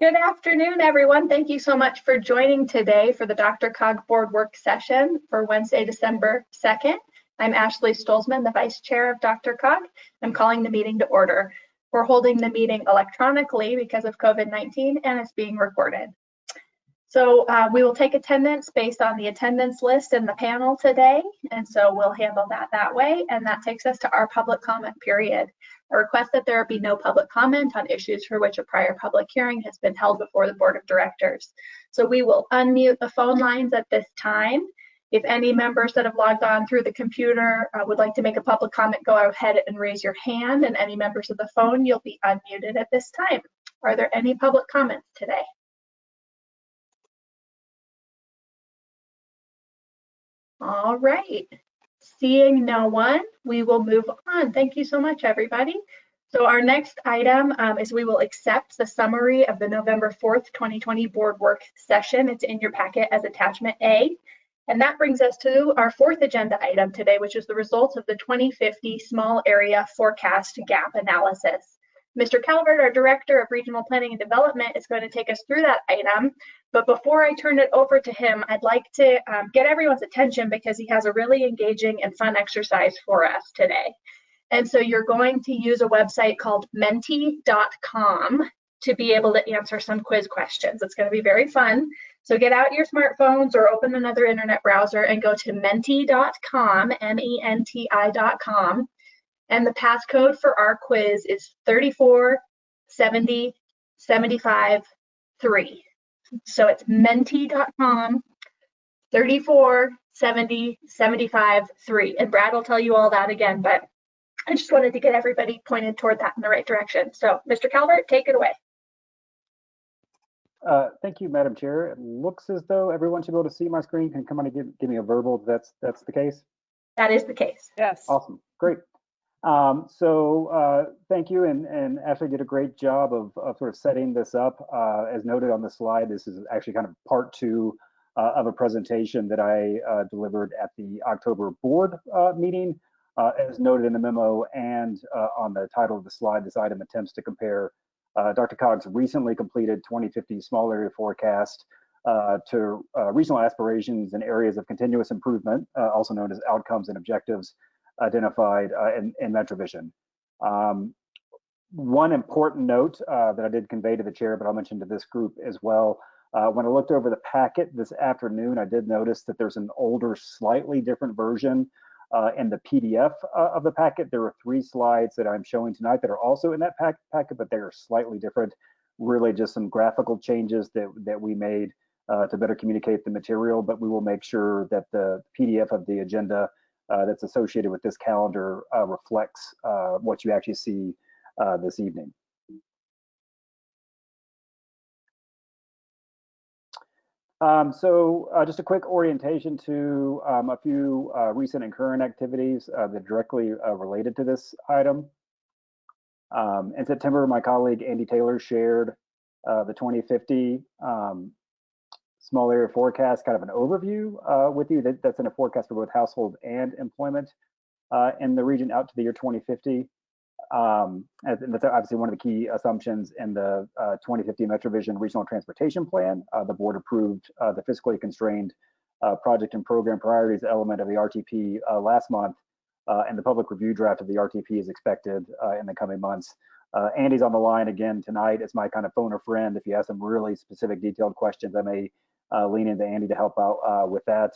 Good afternoon, everyone. Thank you so much for joining today for the DRCOG board work session for Wednesday, December 2nd. I'm Ashley Stolzman, the Vice Chair of DRCOG. I'm calling the meeting to order. We're holding the meeting electronically because of COVID-19 and it's being recorded. So uh, we will take attendance based on the attendance list in the panel today. And so we'll handle that that way. And that takes us to our public comment period. I request that there be no public comment on issues for which a prior public hearing has been held before the Board of Directors. So we will unmute the phone lines at this time. If any members that have logged on through the computer uh, would like to make a public comment, go ahead and raise your hand. And any members of the phone, you'll be unmuted at this time. Are there any public comments today? All right. Seeing no one, we will move on. Thank you so much, everybody. So our next item um, is we will accept the summary of the November 4th, 2020 board work session. It's in your packet as attachment A. And that brings us to our fourth agenda item today, which is the results of the 2050 small area forecast gap analysis. Mr. Calvert, our Director of Regional Planning and Development, is going to take us through that item. But before I turn it over to him, I'd like to um, get everyone's attention because he has a really engaging and fun exercise for us today. And so you're going to use a website called menti.com to be able to answer some quiz questions. It's going to be very fun. So get out your smartphones or open another internet browser and go to menti.com, M-E-N-T-I.com, and the passcode for our quiz is 34 70 75 3. So it's menti.com 34 70 75 3. And Brad will tell you all that again, but I just wanted to get everybody pointed toward that in the right direction. So Mr. Calvert, take it away. Uh, thank you, Madam Chair. It looks as though everyone should be able to see my screen. Can come on and give, give me a verbal that's that's the case? That is the case. Yes. Awesome. Great. Um, so uh, thank you, and, and Ashley did a great job of, of sort of setting this up. Uh, as noted on the slide, this is actually kind of part two uh, of a presentation that I uh, delivered at the October board uh, meeting. Uh, as noted in the memo and on the title of the slide, this item attempts to compare DRCOG's recently completed 2050 small area forecast to regional aspirations and areas of continuous improvement, also known as outcomes and objectives, identified uh, in, in MetroVision. Um, one important note uh, that I did convey to the chair, but I'll mention to this group as well. Uh, when I looked over the packet this afternoon, I did notice that there's an older, slightly different version uh, in the PDF uh, of the packet. There are three slides that I'm showing tonight that are also in that pack packet, but they are slightly different. Really just some graphical changes that, that we made uh, to better communicate the material, but we will make sure that the PDF of the agenda uh, that's associated with this calendar uh, reflects uh, what you actually see this evening. Um, so uh, just a quick orientation to um, a few uh, recent and current activities uh, that directly related to this item. Um, in September, my colleague Andy Taylor shared the 2050 um, small area forecast, kind of an overview uh, with you that, that's in a forecast for both household and employment uh, in the region out to the year 2050. Um, and that's obviously one of the key assumptions in the uh, 2050 MetroVision Regional Transportation Plan. Uh, the board approved uh, the fiscally constrained uh, project and program priorities element of the RTP last month, and the public review draft of the RTP is expected in the coming months. Andy's on the line again tonight It's my kind of phone a friend. If you have some really specific detailed questions, I may uh, lean into Andy to help out uh, with that.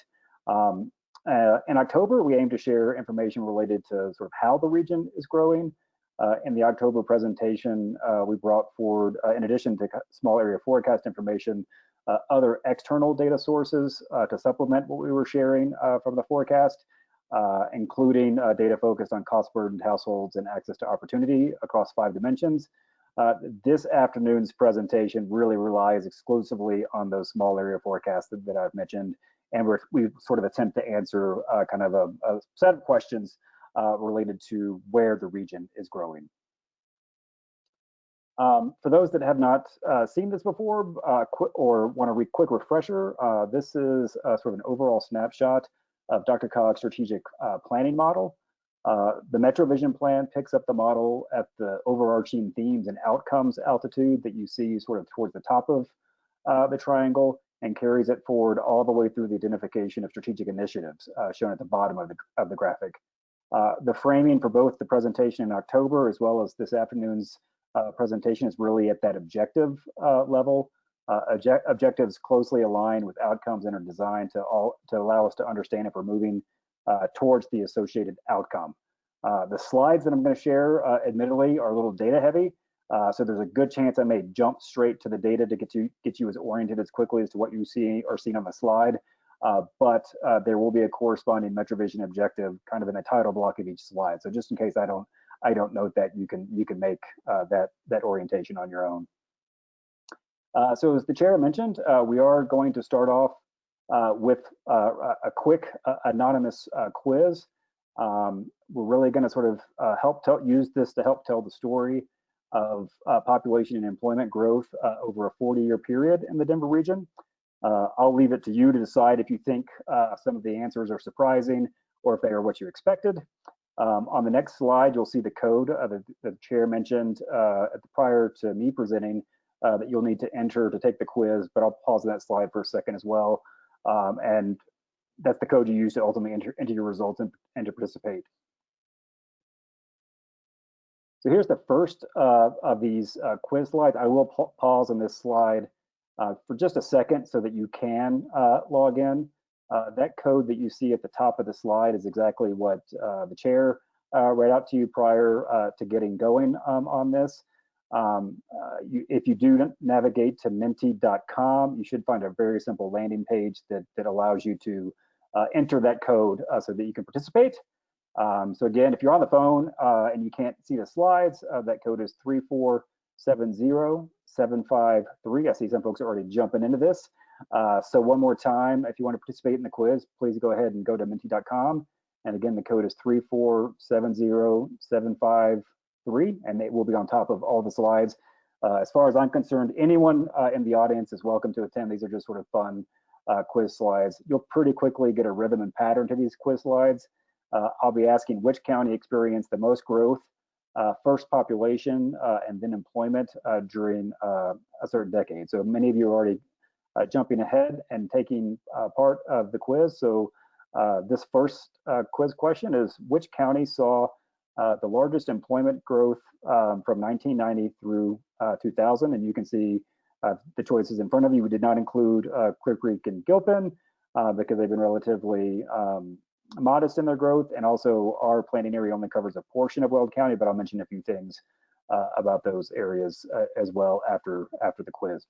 Um, uh, in October, we aim to share information related to sort of how the region is growing. in the October presentation, we brought forward, in addition to small area forecast information, uh, other external data sources uh, to supplement what we were sharing uh, from the forecast, including data focused on cost burdened households and access to opportunity across five dimensions, uh, this afternoon's presentation really relies exclusively on those small area forecasts that, that I've mentioned, and we sort of attempt to answer uh, kind of a, a, set of questions uh, related to where the region is growing. Um, for those that have not uh, seen this before uh, or want a re quick refresher, uh, this is sort of an overall snapshot of DRCOG's strategic planning model. Uh, the MetroVision plan picks up the model at the overarching themes and outcomes altitude that you see sort of towards the top of uh, the triangle and carries it forward all the way through the identification of strategic initiatives uh, shown at the bottom of the, of the graphic. Uh, the framing for both the presentation in October as well as this afternoon's uh, presentation is really at that objective uh, level. Object objectives closely aligned with outcomes and are designed to all to allow us to understand if we're moving uh, towards the associated outcome. Uh, the slides that I'm going to share, uh, admittedly, are a little data heavy, so there's a good chance I may jump straight to the data to get you get you as oriented as quickly as to what you see or seen on the slide. Uh, but uh, there will be a corresponding MetroVision objective kind of in the title block of each slide. So just in case I don't I don't note that, you can you can make uh, that that orientation on your own. so as the chair mentioned, we are going to start off uh, with uh, a quick uh, anonymous quiz. Um, we're really going to sort of help tell, use this to help tell the story of population and employment growth over a 40-year period in the Denver region. I'll leave it to you to decide if you think some of the answers are surprising or if they are what you expected. Um, on the next slide, you'll see the code uh, that the chair mentioned uh, prior to me presenting uh, that you'll need to enter to take the quiz, but I'll pause that slide for a second as well. Um, and that's the code you use to ultimately enter, enter your results and, and to participate. So here's the first uh, of these uh, quiz slides. I will pa pause on this slide uh, for just a second so that you can uh, log in. Uh, that code that you see at the top of the slide is exactly what uh, the chair read out to you prior to getting going um, on this. Um, uh, you, if you do navigate to menti.com, you should find a very simple landing page that, that allows you to uh, enter that code uh, so that you can participate. Um, so again, if you're on the phone uh, and you can't see the slides, uh, that code is 3470753. I see some folks are already jumping into this. Uh, so one more time, if you want to participate in the quiz, please go ahead and go to menti.com. And again, the code is 3470753 three, and it will be on top of all the slides. Uh, as far as I'm concerned, anyone uh, in the audience is welcome to attend. These are just sort of fun uh, quiz slides. You'll pretty quickly get a rhythm and pattern to these quiz slides. Uh, I'll be asking which county experienced the most growth, uh, first population, uh, and then employment during a certain decade. So many of you are already jumping ahead and taking part of the quiz. So this first quiz question is, which county saw uh, the largest employment growth um, from 1990 through uh, 2000. And you can see uh, the choices in front of you. We did not include uh, Clear Creek and Gilpin uh, because they've been relatively um, modest in their growth. And also our planning area only covers a portion of Weld County, but I'll mention a few things about those areas as well after, after the quiz.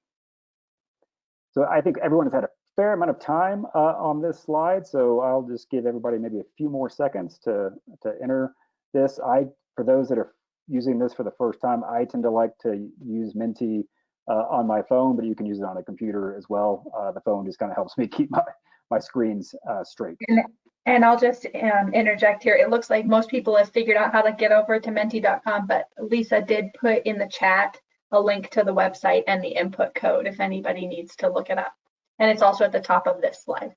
So I think everyone has had a fair amount of time on this slide. So I'll just give everybody maybe a few more seconds to, to enter this. I, for those that are using this for the first time, I tend to like to use Menti uh, on my phone, but you can use it on a computer as well. Uh, the phone just kind of helps me keep my, my screens uh, straight. And, and I'll just um, interject here. It looks like most people have figured out how to get over to menti.com, but Lisa did put in the chat a link to the website and the input code if anybody needs to look it up. And it's also at the top of this slide.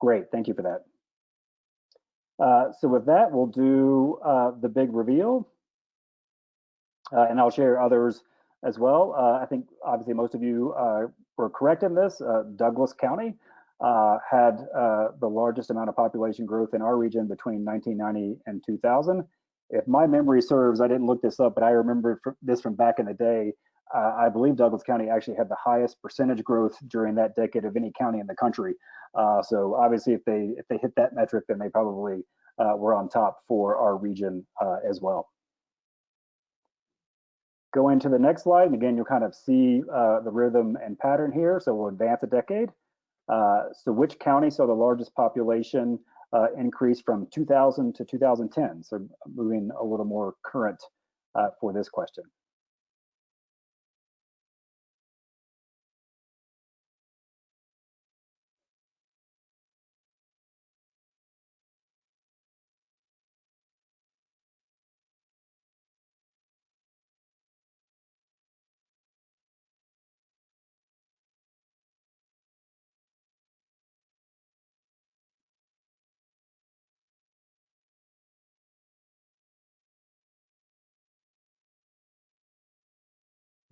Great, thank you for that. Uh, so with that, we'll do uh, the big reveal. Uh, and I'll share others as well. Uh, I think obviously most of you uh, were correct in this. Douglas County had the largest amount of population growth in our region between 1990 and 2000. If my memory serves, I didn't look this up, but I remember this from back in the day. Uh, I believe Douglas County actually had the highest percentage growth during that decade of any county in the country. Uh, so obviously, if they if they hit that metric, then they probably uh, were on top for our region uh, as well. Go into the next slide, and again, you'll kind of see uh, the rhythm and pattern here. So we'll advance a decade. Uh, so which county saw the largest population increase from 2000 to 2010? So moving a little more current for this question.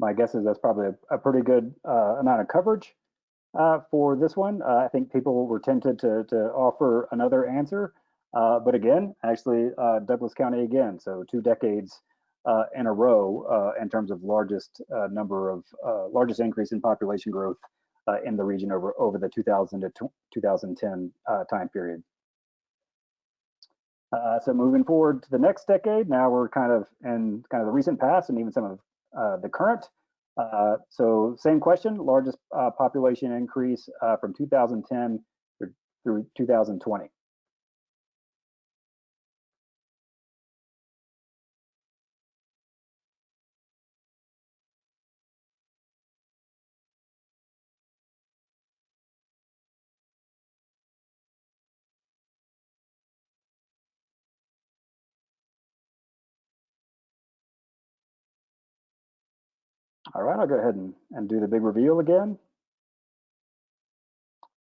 My guess is that's probably a, a pretty good uh, amount of coverage uh, for this one. Uh, I think people were tempted to, to offer another answer, uh, but again, actually uh, Douglas County again, so two decades uh, in a row in terms of largest number of largest increase in population growth in the region over over the 2000 to 2010 uh, time period. Uh, so moving forward to the next decade, now we're kind of in kind of the recent past and even some of the current. Uh, so same question, largest uh, population increase uh, from 2010 through, through 2020. All right, I'll go ahead and, and do the big reveal again.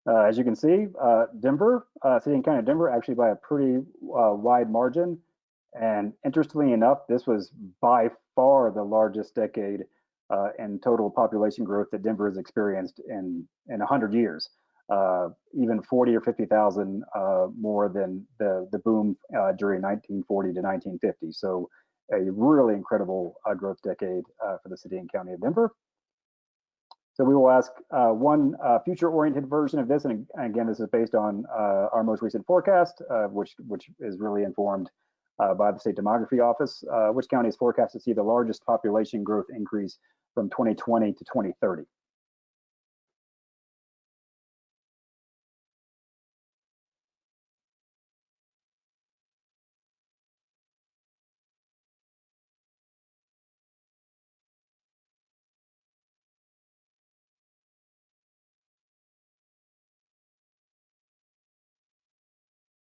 Uh, as you can see, uh, Denver, uh, City and County of Denver, actually by a pretty uh, wide margin. And interestingly enough, this was by far the largest decade uh, in total population growth that Denver has experienced in in 100 years. Uh, even 40 or 50,000 uh, more than the the boom during 1940 to 1950. So a really incredible uh, growth decade uh, for the city and county of Denver. So we will ask uh, one uh, future-oriented version of this, and, again, this is based on uh, our most recent forecast, which which is really informed by the State Demography Office. which county is forecast to see the largest population growth increase from 2020 to 2030?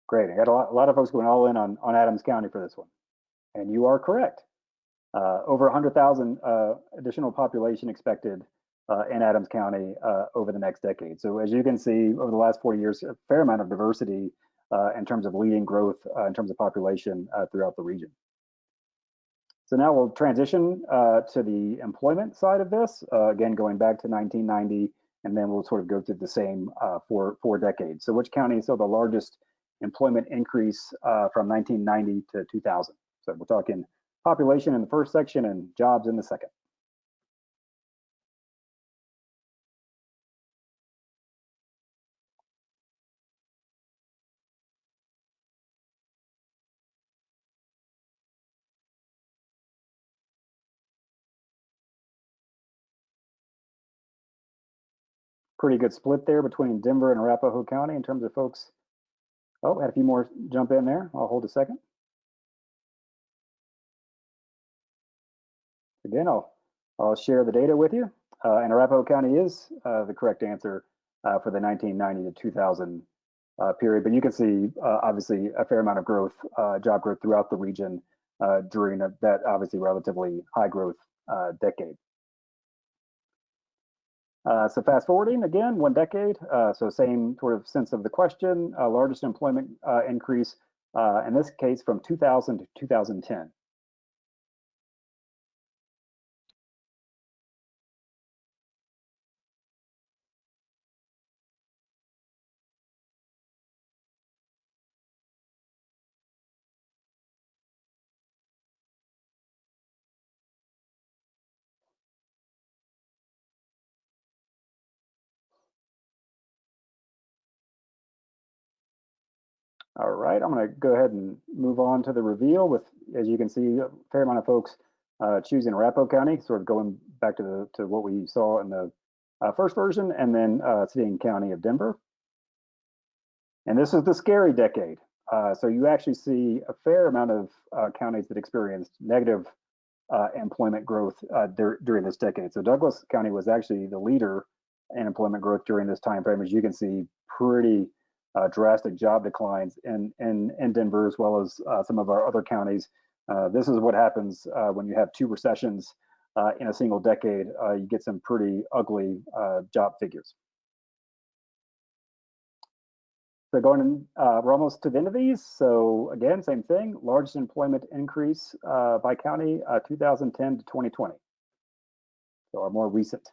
Great. I got a lot, a lot, of folks going all in on, on Adams County for this one. And you are correct. Uh, over 100,000 uh, additional population expected uh, in Adams County uh, over the next decade. So as you can see, over the last 40 years, a fair amount of diversity uh, in terms of leading growth uh, in terms of population throughout the region. So now we'll transition to the employment side of this, again, going back to 1990, and then we'll sort of go through the same for four decades. So which county is the largest employment increase uh, from 1990 to 2000. So we're talking population in the first section and jobs in the second. Pretty good split there between Denver and Arapahoe County in terms of folks Oh, had a few more jump in there. I'll hold a second. Again, I'll, I'll share the data with you. Uh, and Arapahoe County is uh, the correct answer uh, for the 1990 to 2000 uh, period. But you can see, uh, obviously, a fair amount of growth, uh, job growth throughout the region during that obviously relatively high growth decade. Uh, so fast forwarding again, one decade. Uh, so same sort of sense of the question, uh, largest employment uh, increase, uh, in this case from 2000 to 2010. All right, I'm going to go ahead and move on to the reveal with, as you can see, a fair amount of folks uh, choosing Arapahoe County, sort of going back to the to what we saw in the uh, first version, and then uh, City and County of Denver. And this is the scary decade. Uh, so you actually see a fair amount of uh, counties that experienced negative uh, employment growth dur during this decade. So Douglas County was actually the leader in employment growth during this time frame. As you can see, pretty uh, drastic job declines in, in, in Denver as well as uh, some of our other counties. Uh, this is what happens uh, when you have two recessions uh, in a single decade. Uh, you get some pretty ugly job figures. So going in, we're almost to the end of these. So again, same thing, largest employment increase by county, 2010 to 2020. so our more recent.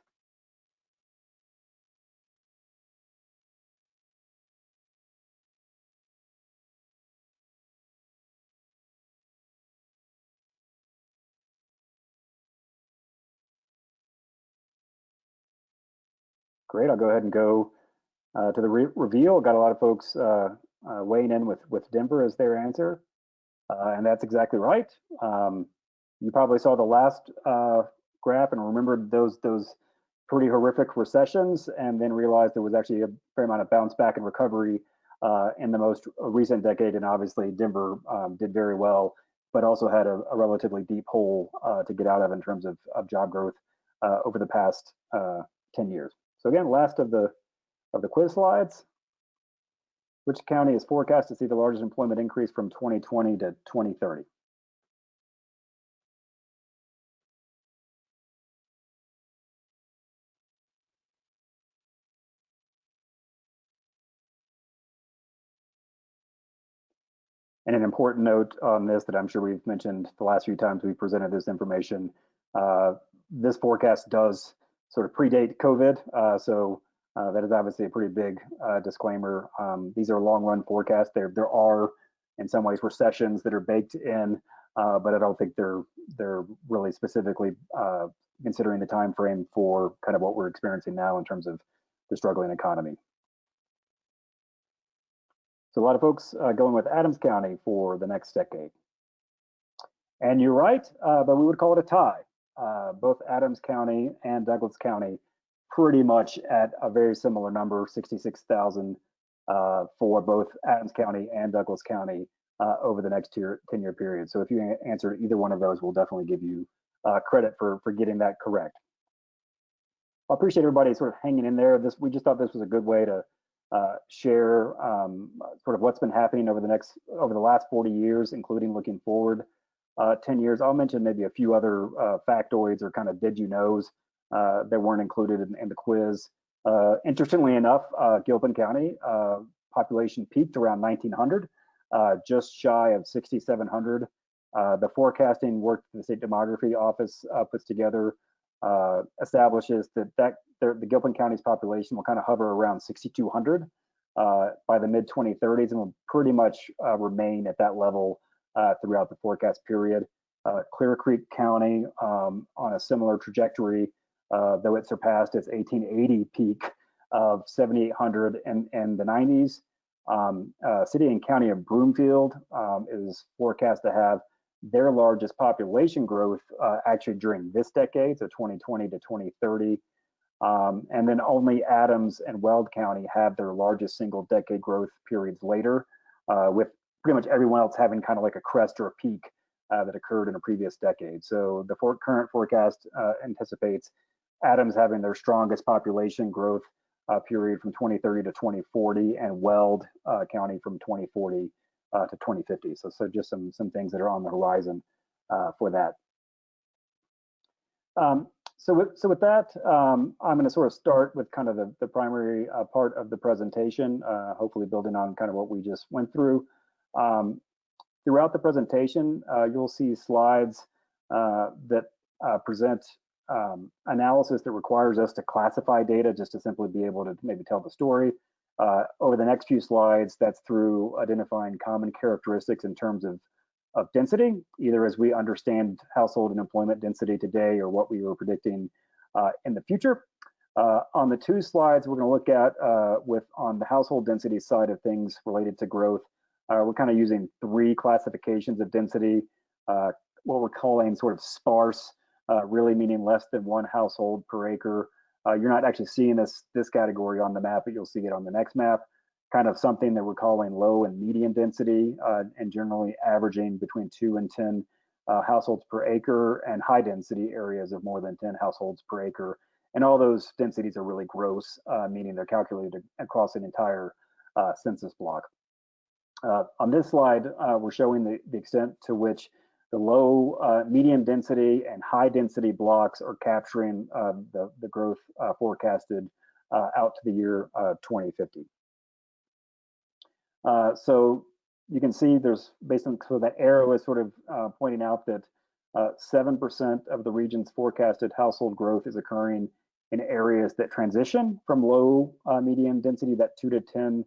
Great, I'll go ahead and go uh, to the re reveal. Got a lot of folks uh, uh, weighing in with, with Denver as their answer. Uh, and that's exactly right. Um, you probably saw the last uh, graph and remembered those those pretty horrific recessions, and then realized there was actually a fair amount of bounce back and recovery uh, in the most recent decade. And obviously, Denver um, did very well, but also had a, a relatively deep hole to get out of in terms of, of job growth over the past uh, 10 years. So again, last of the of the quiz slides. Which county is forecast to see the largest employment increase from 2020 to 2030? And an important note on this that I'm sure we've mentioned the last few times we presented this information, uh, this forecast does sort of predate COVID. Uh, so uh, that is obviously a pretty big uh, disclaimer. Um, these are long run forecasts. There, there are in some ways recessions that are baked in, but I don't think they're they're really specifically considering the time frame for kind of what we're experiencing now in terms of the struggling economy. So a lot of folks uh, going with Adams County for the next decade. And you're right, uh, but we would call it a tie. Both Adams County and Douglas County pretty much at a very similar number, 66,000 uh, for both Adams County and Douglas County uh, over the next year, 10 year period. So if you answer either one of those, we'll definitely give you uh, credit for, for getting that correct. I appreciate everybody sort of hanging in there. This We just thought this was a good way to uh, share um, sort of what's been happening over the next, over the last 40 years, including looking forward uh, 10 years. I'll mention maybe a few other uh, factoids or kind of did you knows uh, that weren't included in, in the quiz. Uh, interestingly enough, uh, Gilpin County population peaked around 1900, just shy of 6,700. the forecasting work the state demography office puts together uh, establishes that, that the, the, Gilpin County's population will kind of hover around 6,200 uh, by the mid 2030s and will pretty much uh, remain at that level throughout the forecast period. Clear Creek County um, on a similar trajectory uh, though it surpassed its 1880 peak of 7,800 in, in the 90s. Um, uh, city and county of Broomfield um, is forecast to have their largest population growth uh, actually during this decade, so 2020 to 2030. Um, and then only Adams and Weld County have their largest single decade growth periods later, uh, with pretty much everyone else having kind of like a crest or a peak uh, that occurred in a previous decade. So the for current forecast uh, anticipates Adams having their strongest population growth uh, period from 2030 to 2040, and Weld uh, County from 2040 uh, to 2050. So, so just some some things that are on the horizon uh, for that. Um, so with so with that, um, I'm going to sort of start with kind of the, the primary part of the presentation, hopefully building on kind of what we just went through. Um, throughout the presentation, you'll see slides that present um, analysis that requires us to classify data just to simply be able to maybe tell the story. Uh, over the next few slides, that's through identifying common characteristics in terms of, of density, either as we understand household and employment density today or what we were predicting uh, in the future. Uh, on the two slides we're going to look at uh, with on the household density side of things related to growth, uh, we're kind of using three classifications of density, uh, what we're calling sort of sparse, uh, really meaning less than one household per acre. Uh, you're not actually seeing this this category on the map, but you'll see it on the next map. Kind of something that we're calling low and medium density, uh, and generally averaging between two and 10 uh, households per acre, and high density areas of more than 10 households per acre. And all those densities are really gross, meaning they're calculated across an entire census block. On this slide, we're showing the, the extent to which the low, uh, medium density and high density blocks are capturing uh, the, the growth uh, forecasted uh, out to the year uh, 2050. Uh, so you can see there's based on so that arrow is sort of pointing out that uh, 7% of the region's forecasted household growth is occurring in areas that transition from low uh, medium density, that 2 to 10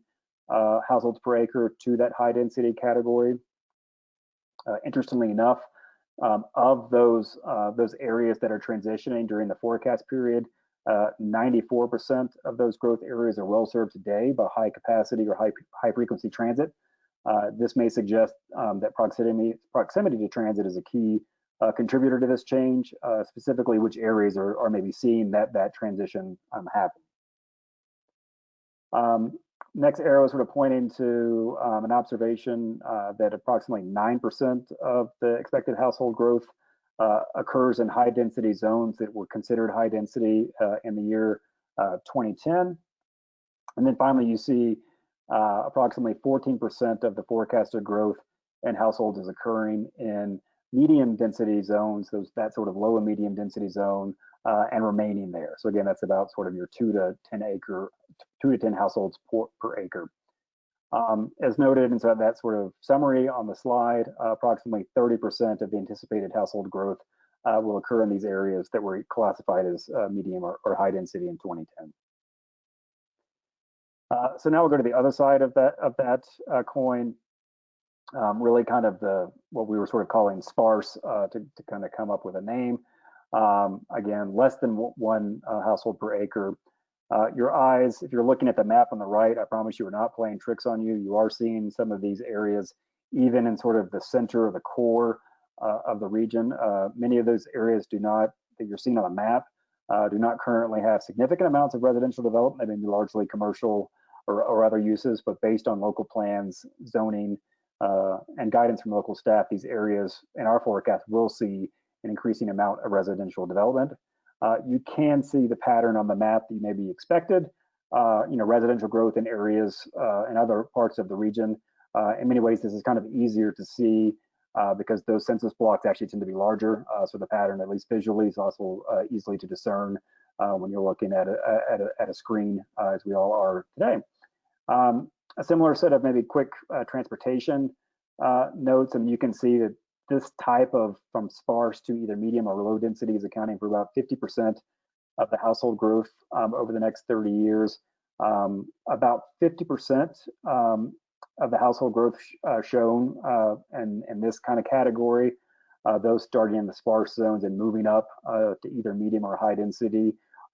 uh, households per acre, to that high density category. Uh, interestingly enough, um, of those uh, those areas that are transitioning during the forecast period, 94% uh, of those growth areas are well served today by high capacity or high high frequency transit. Uh, this may suggest um, that proximity proximity to transit is a key uh, contributor to this change, specifically which areas are, are maybe seeing that that transition um, happen. Um, next arrow is sort of pointing to um, an observation uh, that approximately 9% of the expected household growth uh, occurs in high density zones that were considered high density uh, in the year uh, 2010. And then finally, you see uh, approximately 14% of the forecasted growth in households is occurring in medium density zones, those that sort of low and medium density zone, uh, and remaining there. So again, that's about sort of your two to 10 acre, two to 10 households per, per acre. Um, as noted inside that sort of summary on the slide, uh, approximately 30% of the anticipated household growth uh, will occur in these areas that were classified as uh, medium or, or, high density in 2010. Uh, so now we'll go to the other side of that of that uh, coin, um, really kind of the what we were sort of calling sparse uh, to, to kind of come up with a name. Um, again, less than one household per acre. Uh, your eyes, if you're looking at the map on the right, I promise you we're not playing tricks on you. You are seeing some of these areas, even in sort of the center of the core uh, of the region. Uh, many of those areas do not, that you're seeing on the map, uh, do not currently have significant amounts of residential development. They may be largely commercial or, or other uses, but based on local plans, zoning, uh, and guidance from local staff, these areas in our forecast will see an increasing amount of residential development. Uh, you can see the pattern on the map that you may be expected. Uh, you know, residential growth in areas uh, in other parts of the region. Uh, in many ways, this is kind of easier to see uh, because those census blocks actually tend to be larger. Uh, so the pattern, at least visually, is also easily to discern when you're looking at a, at a, at a screen, as we all are today. Um, a similar set of maybe quick transportation notes, and you can see that this type of from sparse to either medium or low density is accounting for about 50% of the household growth um, over the next 30 years. Um, about 50% um, of the household growth sh uh, shown uh, in, in this kind of category, uh, those starting in the sparse zones and moving up uh, to either medium or high density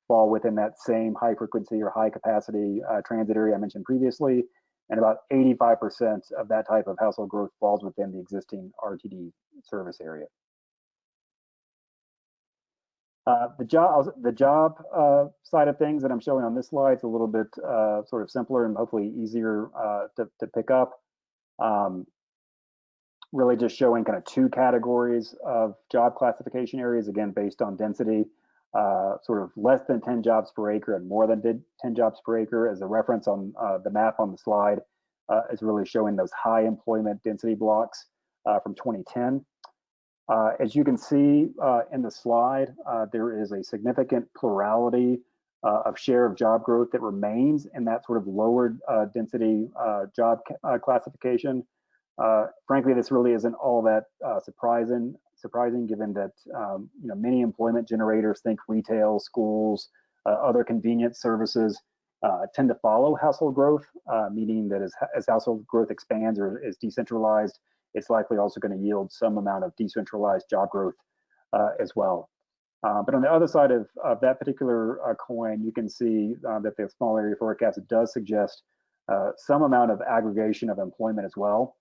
fall within that same high frequency or high capacity uh, transit area I mentioned previously and about 85% of that type of household growth falls within the existing RTD service area. Uh, the job, the job uh, side of things that I'm showing on this slide is a little bit uh, sort of simpler and hopefully easier uh, to, to, pick up. Um, really just showing kind of two categories of job classification areas, again, based on density uh, sort of less than 10 jobs per acre and more than 10 jobs per acre as a reference on uh, the map on the slide uh, is really showing those high employment density blocks uh, from 2010. Uh, as you can see uh, in the slide, there is a significant plurality of share of job growth that remains in that sort of lower density job classification. frankly, this really isn't all that surprising surprising given that um, you know many employment generators think retail, schools, uh, other convenience services uh, tend to follow household growth, uh, meaning that as, as household growth expands or is decentralized, it's likely also going to yield some amount of decentralized job growth uh, as well. Uh, but on the other side of, of that particular coin, you can see that the small area forecast does suggest some amount of aggregation of employment as well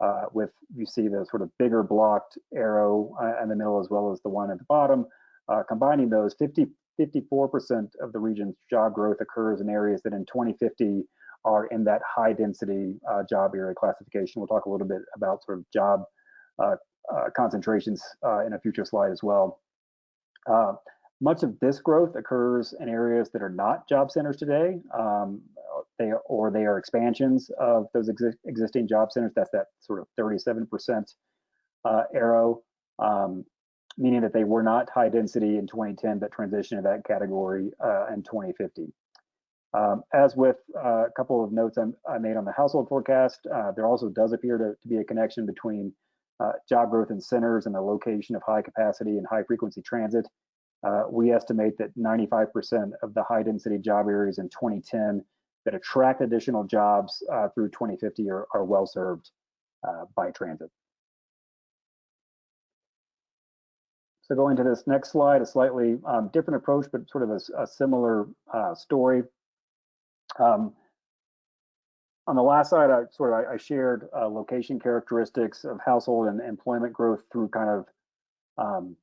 uh, with you see the sort of bigger blocked arrow uh, in the middle as well as the one at the bottom. Uh, combining those, 50, 54% of the region's job growth occurs in areas that in 2050 are in that high density uh, job area classification. We'll talk a little bit about sort of job uh, uh, concentrations in a future slide as well. much of this growth occurs in areas that are not job centers today. Um, they or they are expansions of those exi existing job centers. That's that sort of 37% uh, arrow, um, meaning that they were not high density in 2010, but transitioned to that category uh, in 2050. Um, as with uh, a couple of notes I, I, made on the household forecast, uh, there also does appear to, to, be a connection between uh, job growth in centers and the location of high capacity and high frequency transit. Uh, we estimate that 95% of the high density job areas in 2010 that attract additional jobs uh, through 2050 are, are well served uh, by transit. So going to this next slide, a slightly um, different approach, but sort of a, a similar uh, story. Um, on the last slide, I sort of I, shared uh, location characteristics of household and employment growth through kind of um,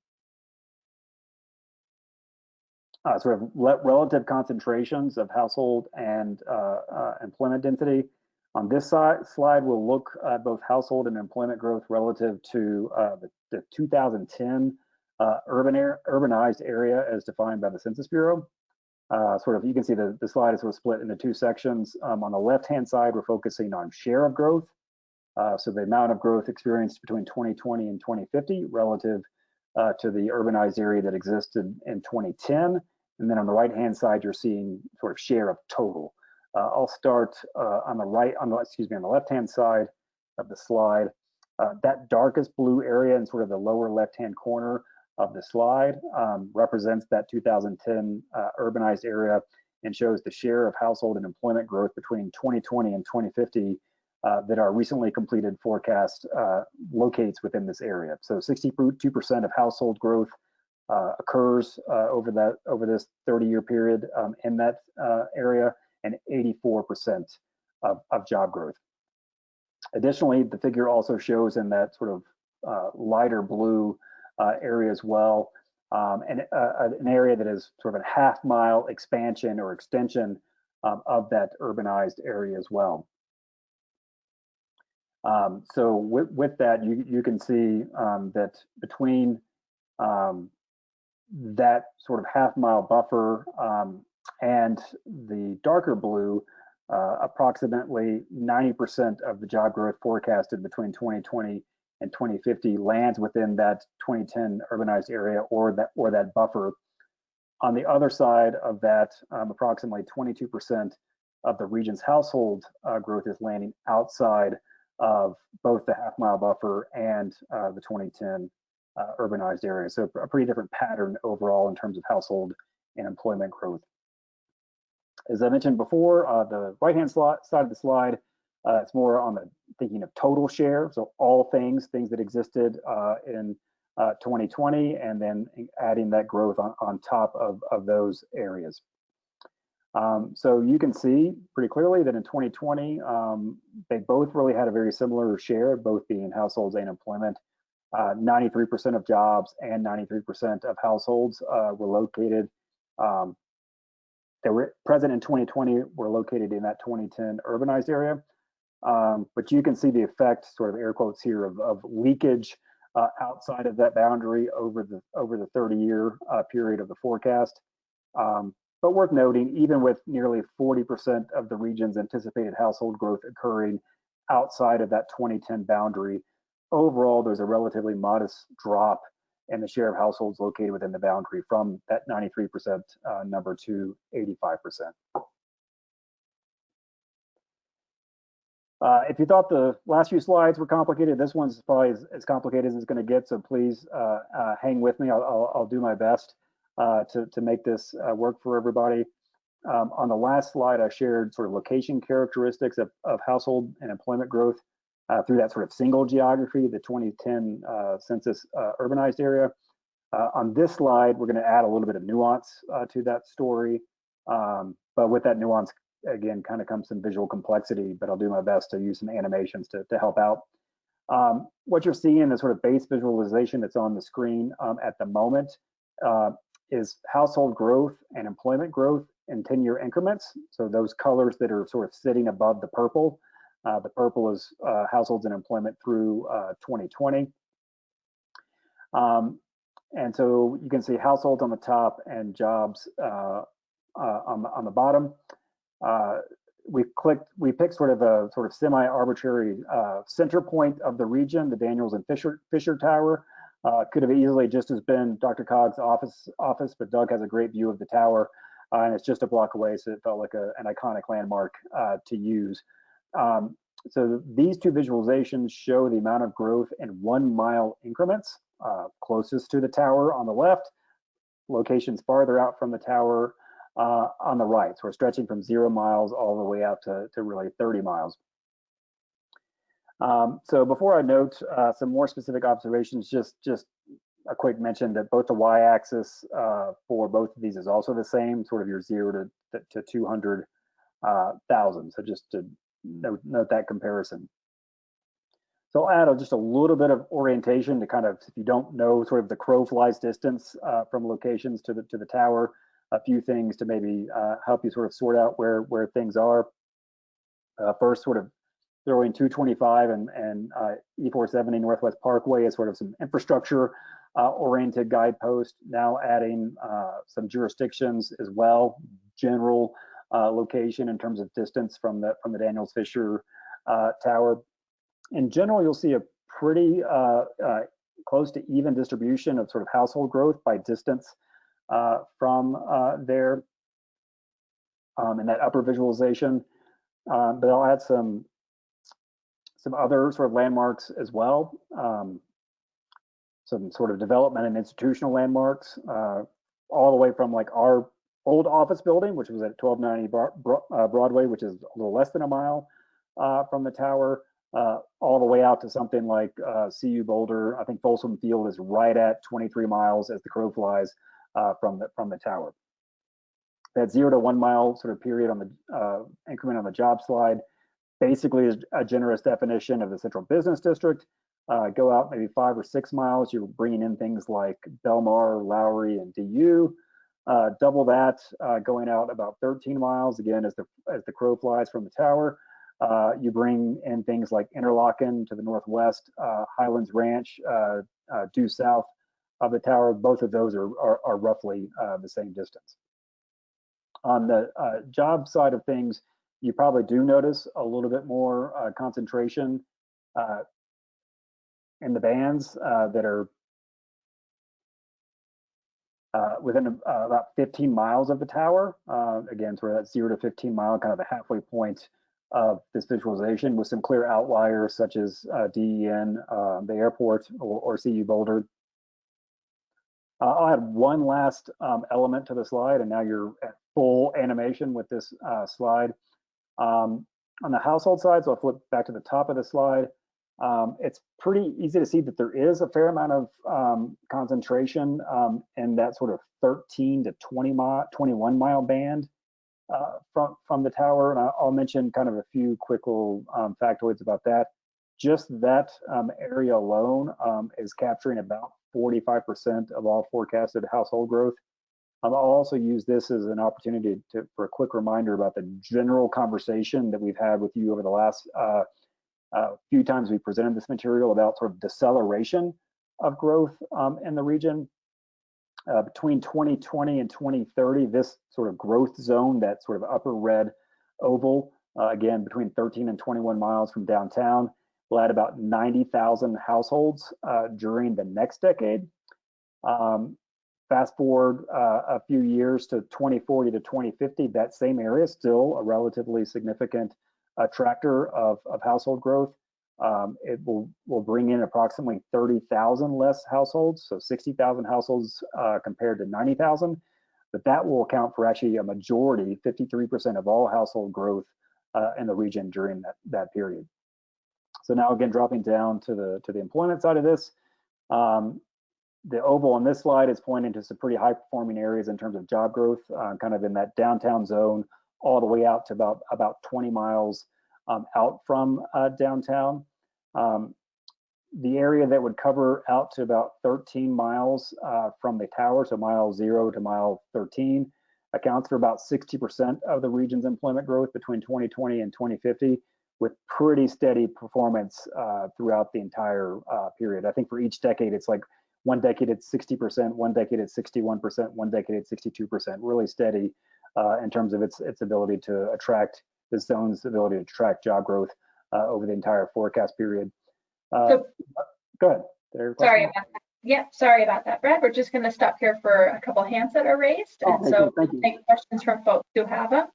uh, sort of relative concentrations of household and uh, uh, employment density. On this slide, we'll look at both household and employment growth relative to uh, the, the, 2010 uh, urban air, urbanized area as defined by the Census Bureau. Uh, sort of, you can see the, the slide is sort of split into two sections. Um, on the left-hand side, we're focusing on share of growth. so the amount of growth experienced between 2020 and 2050 relative to the urbanized area that existed in 2010. And then on the right-hand side, you're seeing sort of share of total. Uh, I'll start uh, on the right, on the, excuse me, on the left-hand side of the slide. Uh, that darkest blue area in sort of the lower left-hand corner of the slide um, represents that 2010 uh, urbanized area and shows the share of household and employment growth between 2020 and 2050 uh, that our recently completed forecast uh, locates within this area. So 62% of household growth uh, occurs uh, over that over this 30-year period um, in that uh, area, and 84% of, of job growth. Additionally, the figure also shows in that sort of uh, lighter blue uh, area as well, um, and an area that is sort of a half mile expansion or extension um, of that urbanized area as well. Um, so with, with, that, you, you can see um, that between um, that sort of half mile buffer um, and the darker blue, uh, approximately 90% of the job growth forecasted between 2020 and 2050 lands within that 2010 urbanized area or that or that buffer. On the other side of that, um, approximately 22% of the region's household uh, growth is landing outside of both the half mile buffer and uh, the 2010 uh, urbanized areas. So a pretty different pattern overall in terms of household and employment growth. As I mentioned before, uh, the right-hand side of the slide, uh, it's more on the thinking of total share. So all things, things that existed uh, in 2020, uh, and then adding that growth on, on top of, of those areas. Um, so you can see pretty clearly that in 2020, um, they both really had a very similar share, both being households and employment. 93% uh, of jobs and 93% of households uh, were located um, that were present in 2020 were located in that 2010 urbanized area. Um, but you can see the effect, sort of air quotes here, of, of leakage uh, outside of that boundary over the over the 30-year uh, period of the forecast. Um, but worth noting, even with nearly 40% of the region's anticipated household growth occurring outside of that 2010 boundary, overall, there's a relatively modest drop in the share of households located within the boundary from that 93% uh, number to 85%. Uh, if you thought the last few slides were complicated, this one's probably as, as complicated as it's going to get. So please uh, uh, hang with me. I'll, I'll, I'll, do my best uh, to, to make this uh, work for everybody. Um, on the last slide, I shared sort of location characteristics of, of household and employment growth uh, through that sort of single geography, the 2010 uh, census uh, urbanized area. Uh, on this slide, we're going to add a little bit of nuance uh, to that story. Um, but with that nuance, again, kind of comes some visual complexity, but I'll do my best to use some animations to, to help out. Um, what you're seeing, the sort of base visualization that's on the screen um, at the moment, uh, is household growth and employment growth in 10 year increments. So those colors that are sort of sitting above the purple uh, the purple is uh, households and employment through 2020. Uh, um, and so you can see households on the top and jobs uh, on, the, on the bottom. we clicked, we picked sort of a sort of semi-arbitrary center point of the region, the Daniels and Fisher, Fisher Tower. Uh, could have easily just as been DRCOG's office, office, but Doug has a great view of the tower, uh, and it's just a block away, so it felt like a, an iconic landmark uh, to use. Um, so these two visualizations show the amount of growth in one mile increments, uh, closest to the tower on the left, locations farther out from the tower uh, on the right. So we're stretching from zero miles all the way out to, to really 30 miles. Um, so before I note uh, some more specific observations, just, just a quick mention that both the y-axis uh, for both of these is also the same, sort of your zero to, to 200,000. Uh, so just to note, note that comparison. So I'll add just a little bit of orientation to kind of, if you don't know sort of the crow flies distance uh, from locations to the to the tower, a few things to maybe uh, help you sort of sort out where where things are. Uh, first, sort of throwing 225 and, and uh, E470 Northwest Parkway as sort of some infrastructure uh, oriented guidepost. Now adding uh, some jurisdictions as well, general location in terms of distance from the from the Daniels Fisher Tower in general, you'll see a pretty uh, uh, close to even distribution of sort of household growth by distance uh, from uh, there um, in that upper visualization. Um, but I'll add some some other sort of landmarks as well. Um, some sort of development and institutional landmarks, uh, all the way from like our old office building, which was at 1290 uh, Broadway, which is a little less than a mile from the tower, uh, all the way out to something like uh, CU Boulder. I think Folsom Field is right at 23 miles as the crow flies uh, from the from the tower. That zero to one mile sort of period on the uh, increment on the job slide basically is a generous definition of the central business district. Uh, go out maybe five or six miles, you're bringing in things like Belmar, Lowry, and DU. Uh, double that, going out about 13 miles again as the as the crow flies from the tower. Uh, you bring in things like Interlocken to the northwest, uh, Highlands Ranch uh, uh due south of the tower. Both of those are, are, are roughly uh, the same distance. On the uh, job side of things, you probably do notice a little bit more concentration in the bands that are within uh, about 15 miles of the tower. Uh, again, sort of that zero to 15 mile, kind of the halfway point of this visualization with some clear outliers such as uh, DEN, uh, the airport, or, or CU Boulder. Uh, I'll add one last um, element to the slide, and now you're at full animation with this uh, slide. Um, on the household side, so I'll flip back to the top of the slide, um, it's pretty easy to see that there is a fair amount of um, concentration um, in that sort of 13 to 20 mile, 21 mile band uh, from from the tower, and I'll mention kind of a few quick little um, factoids about that. Just that um, area alone um, is capturing about 45% of all forecasted household growth. I'll also use this as an opportunity to, for a quick reminder about the general conversation that we've had with you over the last uh, uh, few times we presented this material about sort of deceleration of growth um, in the region uh, between 2020 and 2030, this sort of growth zone, that sort of upper red oval, uh, again, between 13 and 21 miles from downtown, will add about 90,000 households uh, during the next decade. Um, fast forward uh, a few years to 2040 to 2050, that same area is still a relatively significant attractor of, of household growth. Um, it will, will bring in approximately 30,000 less households, so 60,000 households uh, compared to 90,000. But that will account for actually a majority, 53% of all household growth uh, in the region during that, that period. So now again, dropping down to the to the employment side of this, um, the oval on this slide is pointing to some pretty high performing areas in terms of job growth, uh, kind of in that downtown zone, all the way out to about about 20 miles um, out from uh, downtown. Um, the area that would cover out to about 13 miles uh, from the tower, so mile zero to mile 13, accounts for about 60% of the region's employment growth between 2020 and 2050, with pretty steady performance uh, throughout the entire uh, period. I think for each decade, it's like one decade it's 60%, one decade it's 61%, one decade it's 62%, really steady uh, in terms of its its ability to attract the zone's ability to track job growth uh, over the entire forecast period. Uh, So- Go ahead. There, Sorry about that. Yep, sorry about that, Brad. We're just going to stop here for a couple hands that are raised. Oh, And thank so you, thank you. take questions from folks who have them.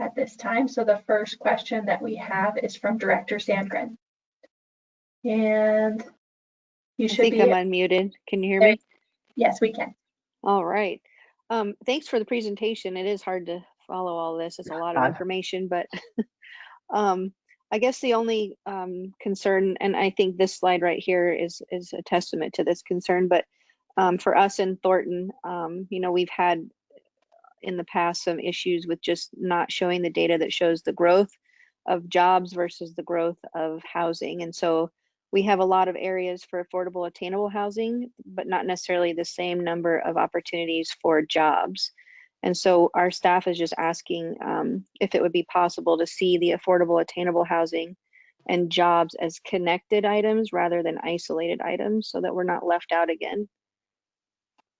at this time. So the first question that we have is from Director Sandgren. And you I should think be, I'm unmuted. Can you hear There- me? yes, we can. All right. Um, thanks for the presentation. It is hard to follow all this. It's a lot of information, but um, I guess the only um, concern, and I think this slide right here is is a testament to this concern, but um, for us in Thornton, um, you know, we've had in the past some issues with just not showing the data that shows the growth of jobs versus the growth of housing. And so we have a lot of areas for affordable attainable housing, but not necessarily the same number of opportunities for jobs. And so our staff is just asking um, if it would be possible to see the affordable attainable housing and jobs as connected items rather than isolated items so that we're not left out again.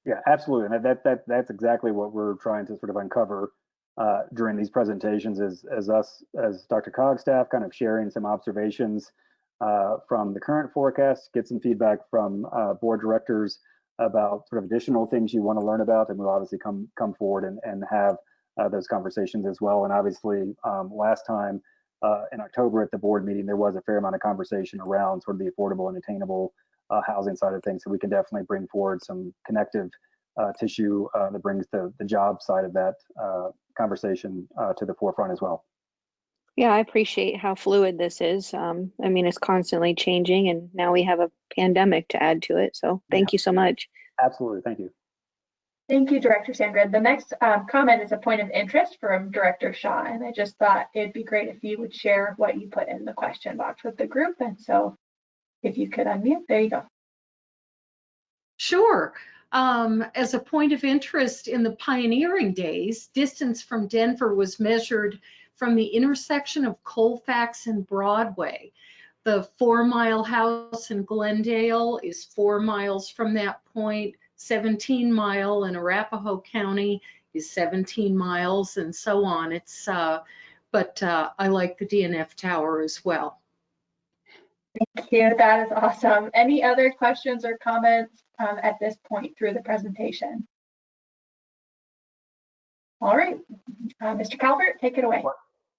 Yeah, absolutely. And that, that, that's exactly what we're trying to sort of uncover uh, during these presentations is as us, as DRCOG staff, kind of sharing some observations uh, from the current forecast, get some feedback from uh, board directors about sort of additional things you want to learn about, and we'll obviously come come forward and, and have uh, those conversations as well. And obviously, um, last time uh, in October at the board meeting, there was a fair amount of conversation around sort of the affordable and attainable uh, housing side of things. So we can definitely bring forward some connective uh, tissue that brings the, the job side of that conversation to the forefront as well. Yeah, I appreciate how fluid this is. Um, I mean, it's constantly changing, and now we have a pandemic to add to it. So thank you so much. Absolutely. Thank you. Thank you, Director Sandgren. The next um, comment is a point of interest from Director Shaw, and I just thought it'd be great if you would share what you put in the question box with the group. And so if you could unmute, there you go. Sure. Um, as a point of interest in the pioneering days, distance from Denver was measured from the intersection of Colfax and Broadway. The four mile house in Glendale is four miles from that point. 17 mile in Arapahoe County is 17 miles and so on. It's, uh, but uh, I like the DNF tower as well. Thank you. That is awesome. Any other questions or comments um, at this point through the presentation? All right, uh, Mr. Calvert, take it away.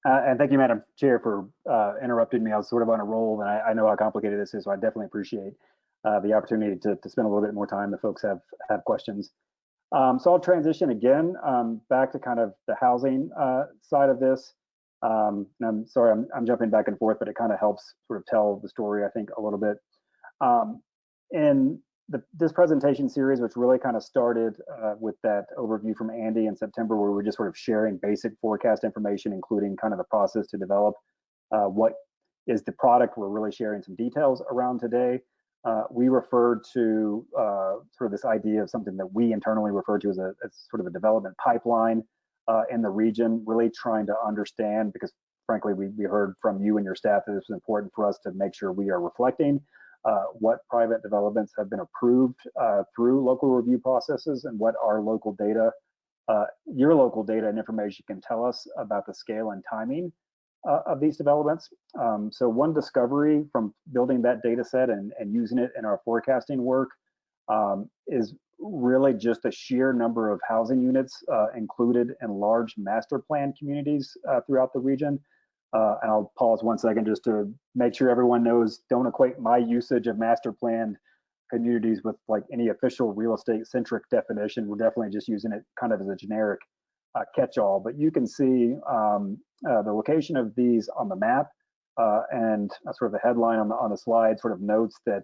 Uh, and thank you, Madam Chair, for uh, interrupting me. I was sort of on a roll, and I, I know how complicated this is, so I definitely appreciate uh, the opportunity to, to spend a little bit more time if folks have have questions. Um, so I'll transition again um, back to kind of the housing uh, side of this. Um, and I'm sorry, I'm, I'm jumping back and forth, but it kind of helps sort of tell the story, I think, a little bit. Um, in the, this presentation series, which really kind of started uh, with that overview from Andy in September, where we were just sort of sharing basic forecast information, including kind of the process to develop uh, what is the product. We're really sharing some details around today. Uh, we referred to uh, sort of this idea of something that we internally refer to as a as sort of a development pipeline uh, in the region, really trying to understand because frankly, we, we heard from you and your staff that it's important for us to make sure we are reflecting uh, what private developments have been approved uh, through local review processes and what our local data, uh, your local data and information can tell us about the scale and timing uh, of these developments. Um, so one discovery from building that data set and, and using it in our forecasting work um, is really just the sheer number of housing units uh, included in large master plan communities uh, throughout the region. Uh, and I'll pause one second just to make sure everyone knows, don't equate my usage of master planned communities with like any official real estate centric definition. We're definitely just using it kind of as a generic uh, catch-all, but you can see um, uh, the location of these on the map uh, and sort of the headline on the, on the slide sort of notes that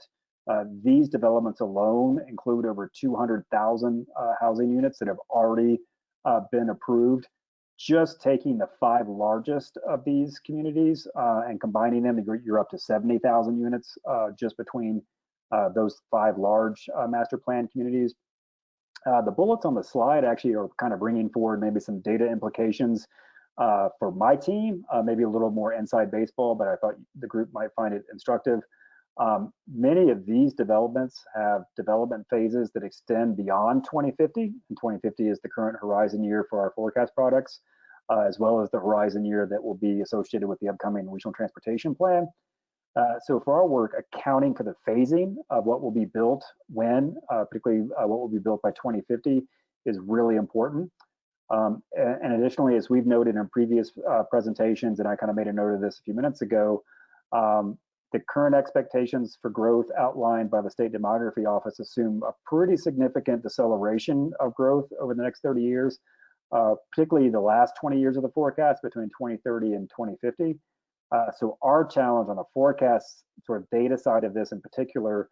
uh, these developments alone include over 200,000 uh, housing units that have already uh, been approved just taking the five largest of these communities uh, and combining them, you're, up to 70,000 units uh, just between uh, those five large uh, master plan communities. Uh, the bullets on the slide actually are kind of bringing forward maybe some data implications uh, for my team, maybe a little more inside baseball, but I thought the group might find it instructive. Um, many of these developments have development phases that extend beyond 2050, and 2050 is the current horizon year for our forecast products, uh, as well as the horizon year that will be associated with the upcoming regional transportation plan. Uh, so for our work, accounting for the phasing of what will be built when, uh, particularly uh, what will be built by 2050, is really important. Um, and, and additionally, as we've noted in previous uh, presentations, and I kind of made a note of this a few minutes ago, um, the current expectations for growth outlined by the State Demography Office assume a pretty significant deceleration of growth over the next 30 years, uh, particularly the last 20 years of the forecast between 2030 and 2050. Uh, so our challenge on the forecast sort of data side of this in particular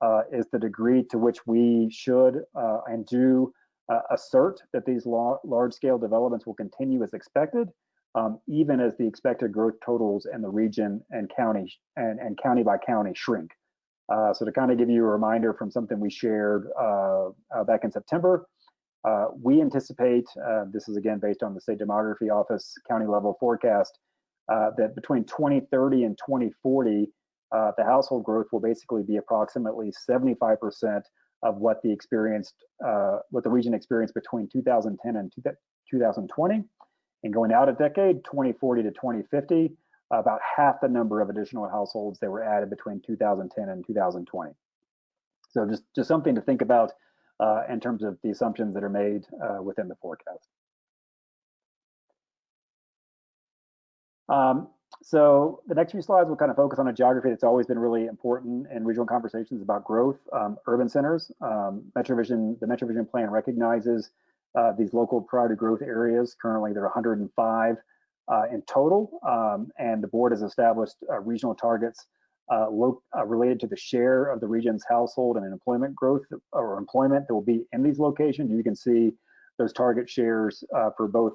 uh, is the degree to which we should uh, and do uh, assert that these large scale developments will continue as expected, um, even as the expected growth totals in the region and county and, and county by county shrink. Uh, so to kind of give you a reminder from something we shared uh, uh, back in September, uh, we anticipate, uh, this is again based on the State Demography Office county level forecast, uh, that between 2030 and 2040, the household growth will basically be approximately 75% of what the experienced, what the region experienced between 2010 and 2020. And going out a decade, 2040 to 2050, about half the number of additional households that were added between 2010 and 2020. So just, just something to think about uh, in terms of the assumptions that are made uh, within the forecast. Um, so the next few slides will kind of focus on a geography that's always been really important in regional conversations about growth, um, urban centers. Um, MetroVision, the MetroVision plan recognizes uh, these local priority growth areas. Currently, there are 105 uh, in total, um, and the board has established uh, regional targets uh, uh, related to the share of the region's household and employment growth or employment that will be in these locations. You can see those target shares for both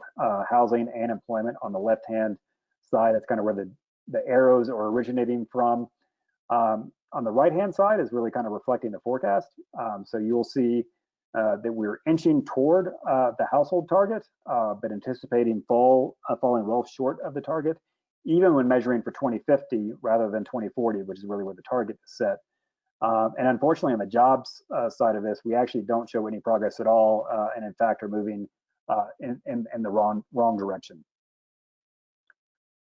housing and employment on the left-hand side. That's kind of where the, the arrows are originating from. Um, on the right-hand side is really kind of reflecting the forecast. Um, so you'll see uh, that we're inching toward uh, the household target, uh, but anticipating fall uh, falling well short of the target, even when measuring for 2050 rather than 2040, which is really where the target is set. Um, and unfortunately, on the jobs uh, side of this, we actually don't show any progress at all, and in fact are moving in, in, in the wrong wrong direction.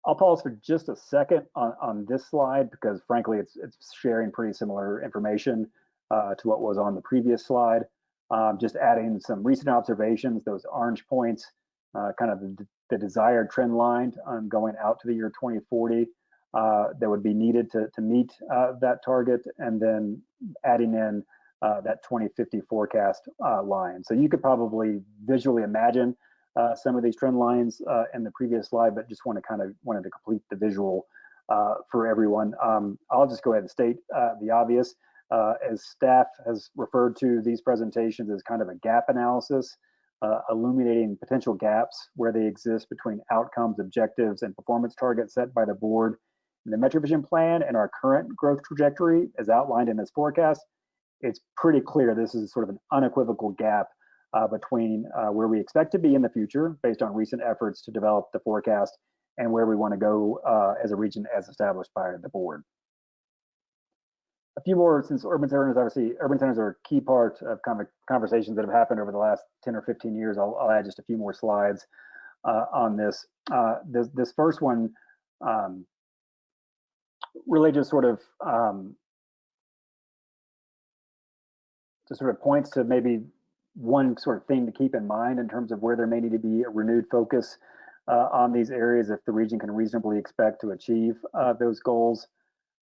I'll pause for just a second on, on this slide because frankly, it's, it's sharing pretty similar information to what was on the previous slide. Um, just adding some recent observations, those orange points, uh, kind of the, the, desired trend line um, going out to the year 2040 uh, that would be needed to, to meet uh, that target, and then adding in uh, that 2050 forecast uh, line. So you could probably visually imagine uh, some of these trend lines in the previous slide, but just want to kind of wanted to complete the visual for everyone. Um, I'll just go ahead and state the obvious uh, as staff has referred to these presentations as kind of a gap analysis, uh, illuminating potential gaps where they exist between outcomes, objectives, and performance targets set by the board in the MetroVision plan and our current growth trajectory as outlined in this forecast. It's pretty clear this is sort of an unequivocal gap uh, between uh, where we expect to be in the future based on recent efforts to develop the forecast and where we want to go uh, as a region as established by the board a few more since urban centers obviously urban centers are a key part of conversations that have happened over the last 10 or 15 years i'll, I'll add just a few more slides uh, on this. Uh, this this first one um, really just sort of um, just sort of points to maybe one sort of thing to keep in mind in terms of where there may need to be a renewed focus uh, on these areas if the region can reasonably expect to achieve uh, those goals.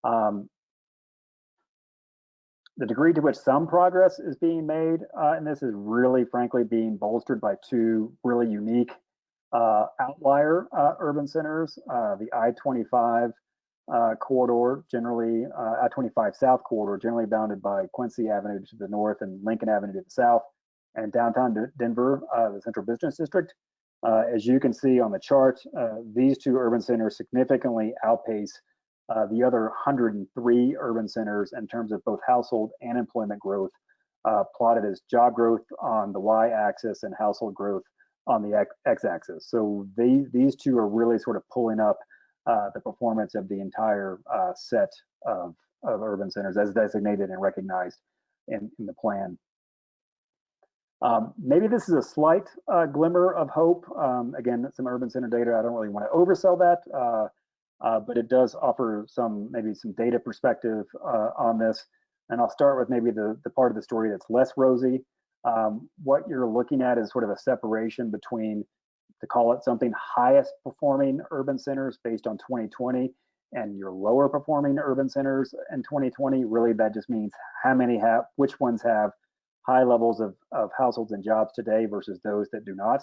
Um, the degree to which some progress is being made uh, in this is really, frankly, being bolstered by two really unique uh, outlier uh, urban centers. Uh, the I-25 uh, corridor, generally uh, I-25 South corridor, generally bounded by Quincy Avenue to the north and Lincoln Avenue to the south, and downtown Denver, the Central Business District. as you can see on the chart, these two urban centers significantly outpace uh, the other 103 urban centers in terms of both household and employment growth uh, plotted as job growth on the y-axis and household growth on the x-axis. So they, these two are really sort of pulling up uh, the performance of the entire uh, set of, of urban centers as designated and recognized in, in the plan. Um, maybe this is a slight uh, glimmer of hope. Um, again, some urban center data, I don't really want to oversell that. Uh, but it does offer some maybe some data perspective uh, on this. And I'll start with maybe the, the part of the story that's less rosy. um, what you're looking at is sort of a separation between, to call it something, highest performing urban centers based on 2020 and your lower performing urban centers in 2020. Really, that just means how many have, which ones have high levels of, of households and jobs today versus those that do not.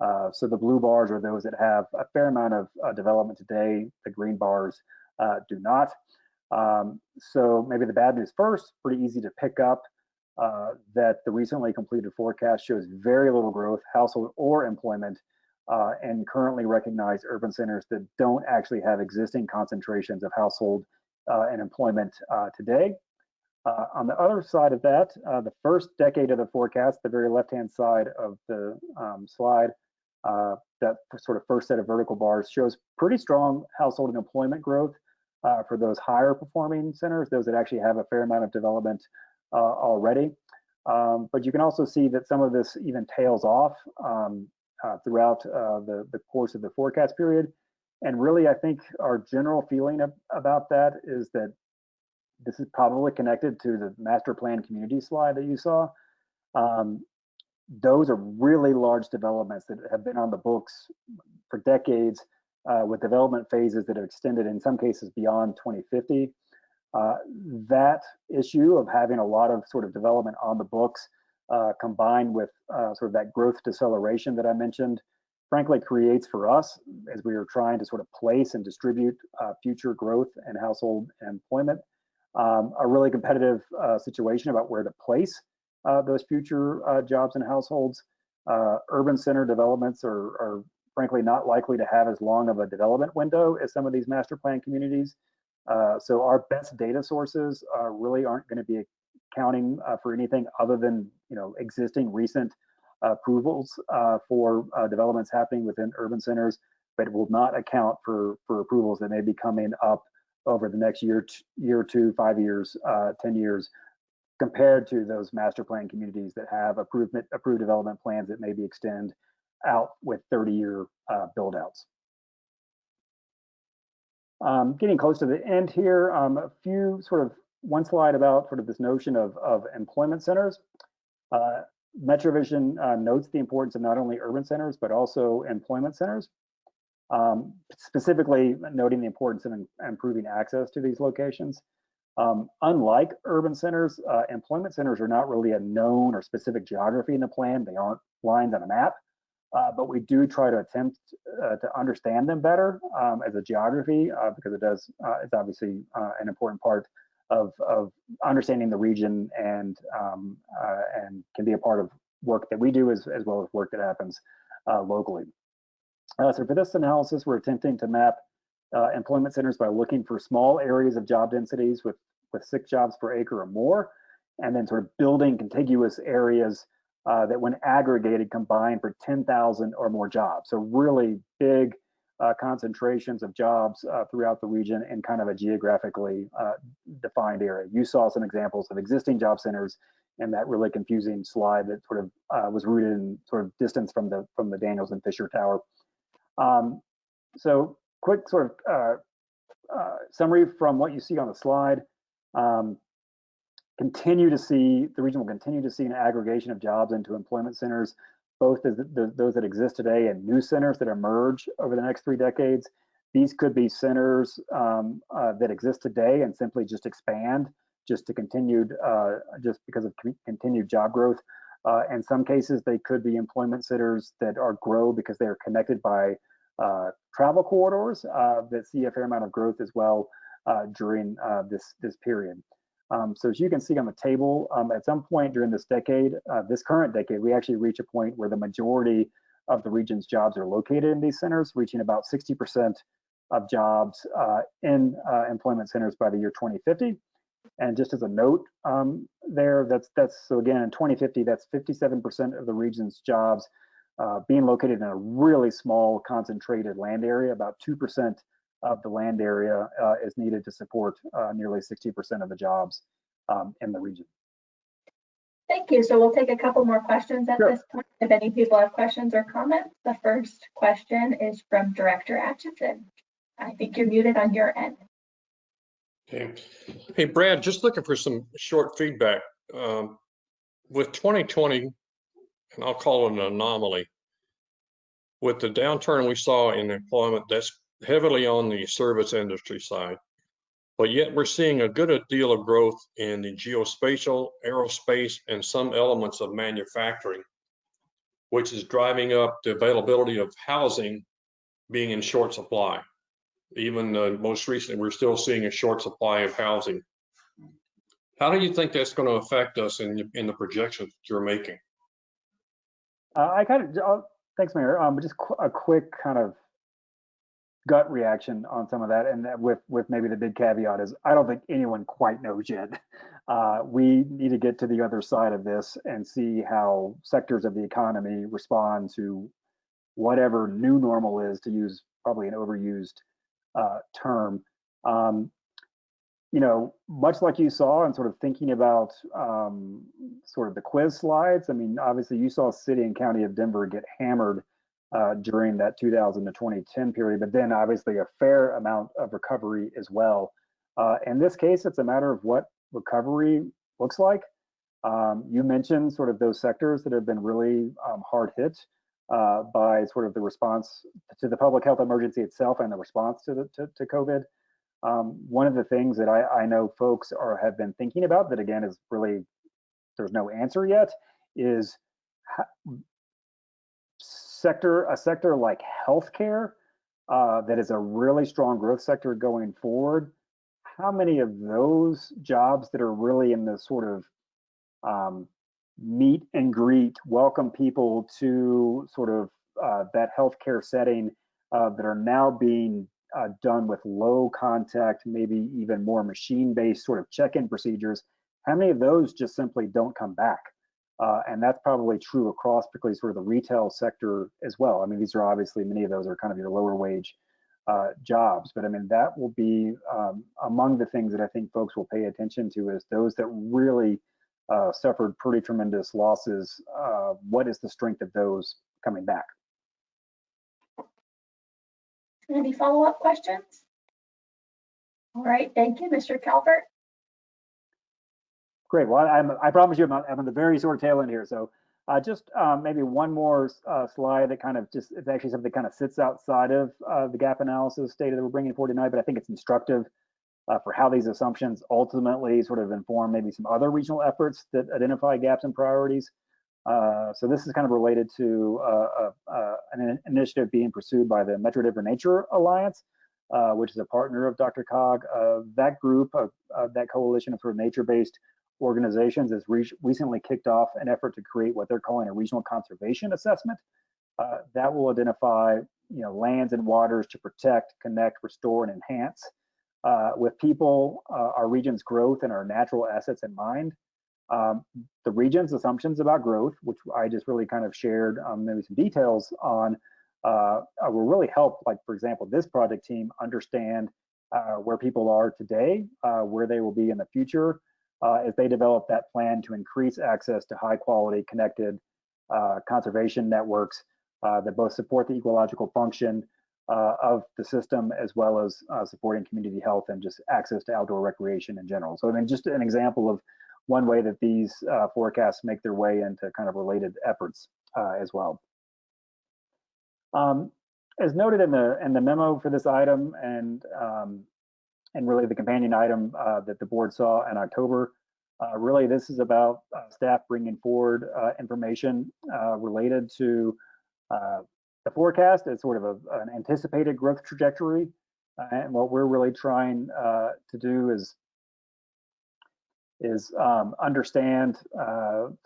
Uh, so the blue bars are those that have a fair amount of uh, development today. The green bars uh, do not. Um, so maybe the bad news first, pretty easy to pick up uh, that the recently completed forecast shows very little growth, household or employment, uh, and currently recognized urban centers that don't actually have existing concentrations of household uh, and employment today. Uh, on the other side of that, uh, the first decade of the forecast, the very left-hand side of the um, slide, uh, that sort of first set of vertical bars shows pretty strong household and employment growth uh, for those higher performing centers, those that actually have a fair amount of development uh, already. Um, but you can also see that some of this even tails off um, uh, throughout the, the course of the forecast period. And really, I think our general feeling of, about that is that this is probably connected to the master plan community slide that you saw. Um, those are really large developments that have been on the books for decades uh, with development phases that have extended in some cases beyond 2050. Uh, that issue of having a lot of sort of development on the books uh, combined with uh, sort of that growth deceleration that I mentioned, frankly creates for us as we are trying to sort of place and distribute uh, future growth and household employment um, a really competitive uh, situation about where to place those future uh, jobs and households. Uh, urban center developments are, are, frankly not likely to have as long of a development window as some of these master plan communities. Uh, so our best data sources uh, really aren't going to be accounting for anything other than you know existing recent approvals for developments happening within urban centers, but will not account for for approvals that may be coming up over the next year, year two, five years, uh, 10 years, compared to those master plan communities that have approved, approved development plans that maybe extend out with 30 year uh, build outs. Um, getting close to the end here, um, a few sort of one slide about sort of this notion of, of employment centers. Uh, MetroVision uh, notes the importance of not only urban centers, but also employment centers um, specifically noting the importance of improving access to these locations. Um, unlike urban centers, uh, employment centers are not really a known or specific geography in the plan. They aren't lines on a map, uh, but we do try to attempt uh, to understand them better um, as a geography uh, because it does, uh, it's obviously uh, an important part of, of understanding the region and, um, and can be a part of work that we do as, as well as work that happens locally. So for this analysis, we're attempting to map uh, employment centers by looking for small areas of job densities with, with six jobs per acre or more, and then sort of building contiguous areas uh, that when aggregated combine for 10,000 or more jobs. So really big uh, concentrations of jobs uh, throughout the region in kind of a geographically uh, defined area. You saw some examples of existing job centers in that really confusing slide that sort of uh, was rooted in sort of distance from the from the Daniels and Fisher Tower um, so quick sort of uh, uh, summary from what you see on the slide. Um, continue to see, the region will continue to see an aggregation of jobs into employment centers, both as the, the, those that exist today and new centers that emerge over the next three decades. These could be centers um, uh, that exist today and simply just expand just to continued, uh, just because of continued job growth. Uh, in some cases, they could be employment centers that are grow because they are connected by travel corridors uh, that see a fair amount of growth as well uh, during uh, this this period. Um, so as you can see on the table, um, at some point during this decade, uh, this current decade, we actually reach a point where the majority of the region's jobs are located in these centers, reaching about 60% of jobs in employment centers by the year 2050. And just as a note um, there, that's that's so again in 2050, that's 57% of the region's jobs uh, being located in a really small concentrated land area. About 2% of the land area uh, is needed to support uh, nearly 60% of the jobs um, in the region. Thank you. So we'll take a couple more questions at sure. this point. If any people have questions or comments, the first question is from Director Atchison. I think you're muted on your end. Okay. Hey, Brad, just looking for some short feedback. Um, with 2020 and I'll call it an anomaly. With the downturn we saw in employment, that's heavily on the service industry side. But yet we're seeing a good deal of growth in the geospatial, aerospace, and some elements of manufacturing, which is driving up the availability of housing being in short supply. Even uh, most recently, we're still seeing a short supply of housing. How do you think that's going to affect us in, in the projections that you're making? Uh, I kind of, uh, thanks, Mayor. Um, just qu- a quick kind of gut reaction on some of that, and that with with maybe the big caveat is I don't think anyone quite knows yet. Uh, we need to get to the other side of this and see how sectors of the economy respond to whatever new normal is, to use probably an overused uh, term. Um, you know, much like you saw and sort of thinking about um, sort of the quiz slides, I mean, obviously you saw city and county of Denver get hammered uh, during that 2000 to 2010 period, but then obviously a fair amount of recovery as well. Uh, in this case, it's a matter of what recovery looks like. Um, you mentioned sort of those sectors that have been really um, hard hit uh, by sort of the response to the public health emergency itself and the response to the to, to COVID. Um, one of the things that I, I know folks are have been thinking about that again is really there's no answer yet is sector a sector like healthcare uh, that is a really strong growth sector going forward. How many of those jobs that are really in the sort of um, meet and greet, welcome people to sort of uh, that healthcare setting uh, that are now being uh, done with low contact, maybe even more machine-based sort of check-in procedures, how many of those just simply don't come back? Uh, and that's probably true across particularly sort of the retail sector as well. I mean, these are obviously many of those are kind of your lower wage uh, jobs, but I mean, that will be um, among the things that I think folks will pay attention to is those that really uh, suffered pretty tremendous losses. Uh, what is the strength of those coming back? Any follow-up questions? All right, thank you, Mr. Calvert. Great. Well, I'm, I promise you, I'm, I'm on the very sort of tail end here. So uh, just um, maybe one more uh, slide that kind of just, it's actually something that kind of sits outside of uh, the gap analysis data that we're bringing forward tonight, but I think it's instructive uh, for how these assumptions ultimately sort of inform maybe some other regional efforts that identify gaps and priorities. Uh, so this is kind of related to uh, an initiative being pursued by the Metro Denver Nature Alliance, which is a partner of DRCOG. that group, that coalition of sort of nature-based organizations has re recently kicked off an effort to create what they're calling a regional conservation assessment. Uh, that will identify you know, lands and waters to protect, connect, restore, and enhance. Uh, with people, uh, our region's growth and our natural assets in mind. Um, the region's assumptions about growth, which I just really kind of shared um, maybe some details on, uh, uh, will really help, like for example, this project team understand uh, where people are today, where they will be in the future, uh, as they develop that plan to increase access to high quality connected uh, conservation networks uh, that both support the ecological function uh, of the system as well as uh, supporting community health and just access to outdoor recreation in general. So I mean, just an example of one way that these uh, forecasts make their way into kind of related efforts as well. Um, as noted in the in the memo for this item and um, and really the companion item uh, that the board saw in October. Uh, really, this is about uh, staff bringing forward uh, information uh, related to uh, the forecast as sort of a, an anticipated growth trajectory. and what we're really trying to do is is um, understand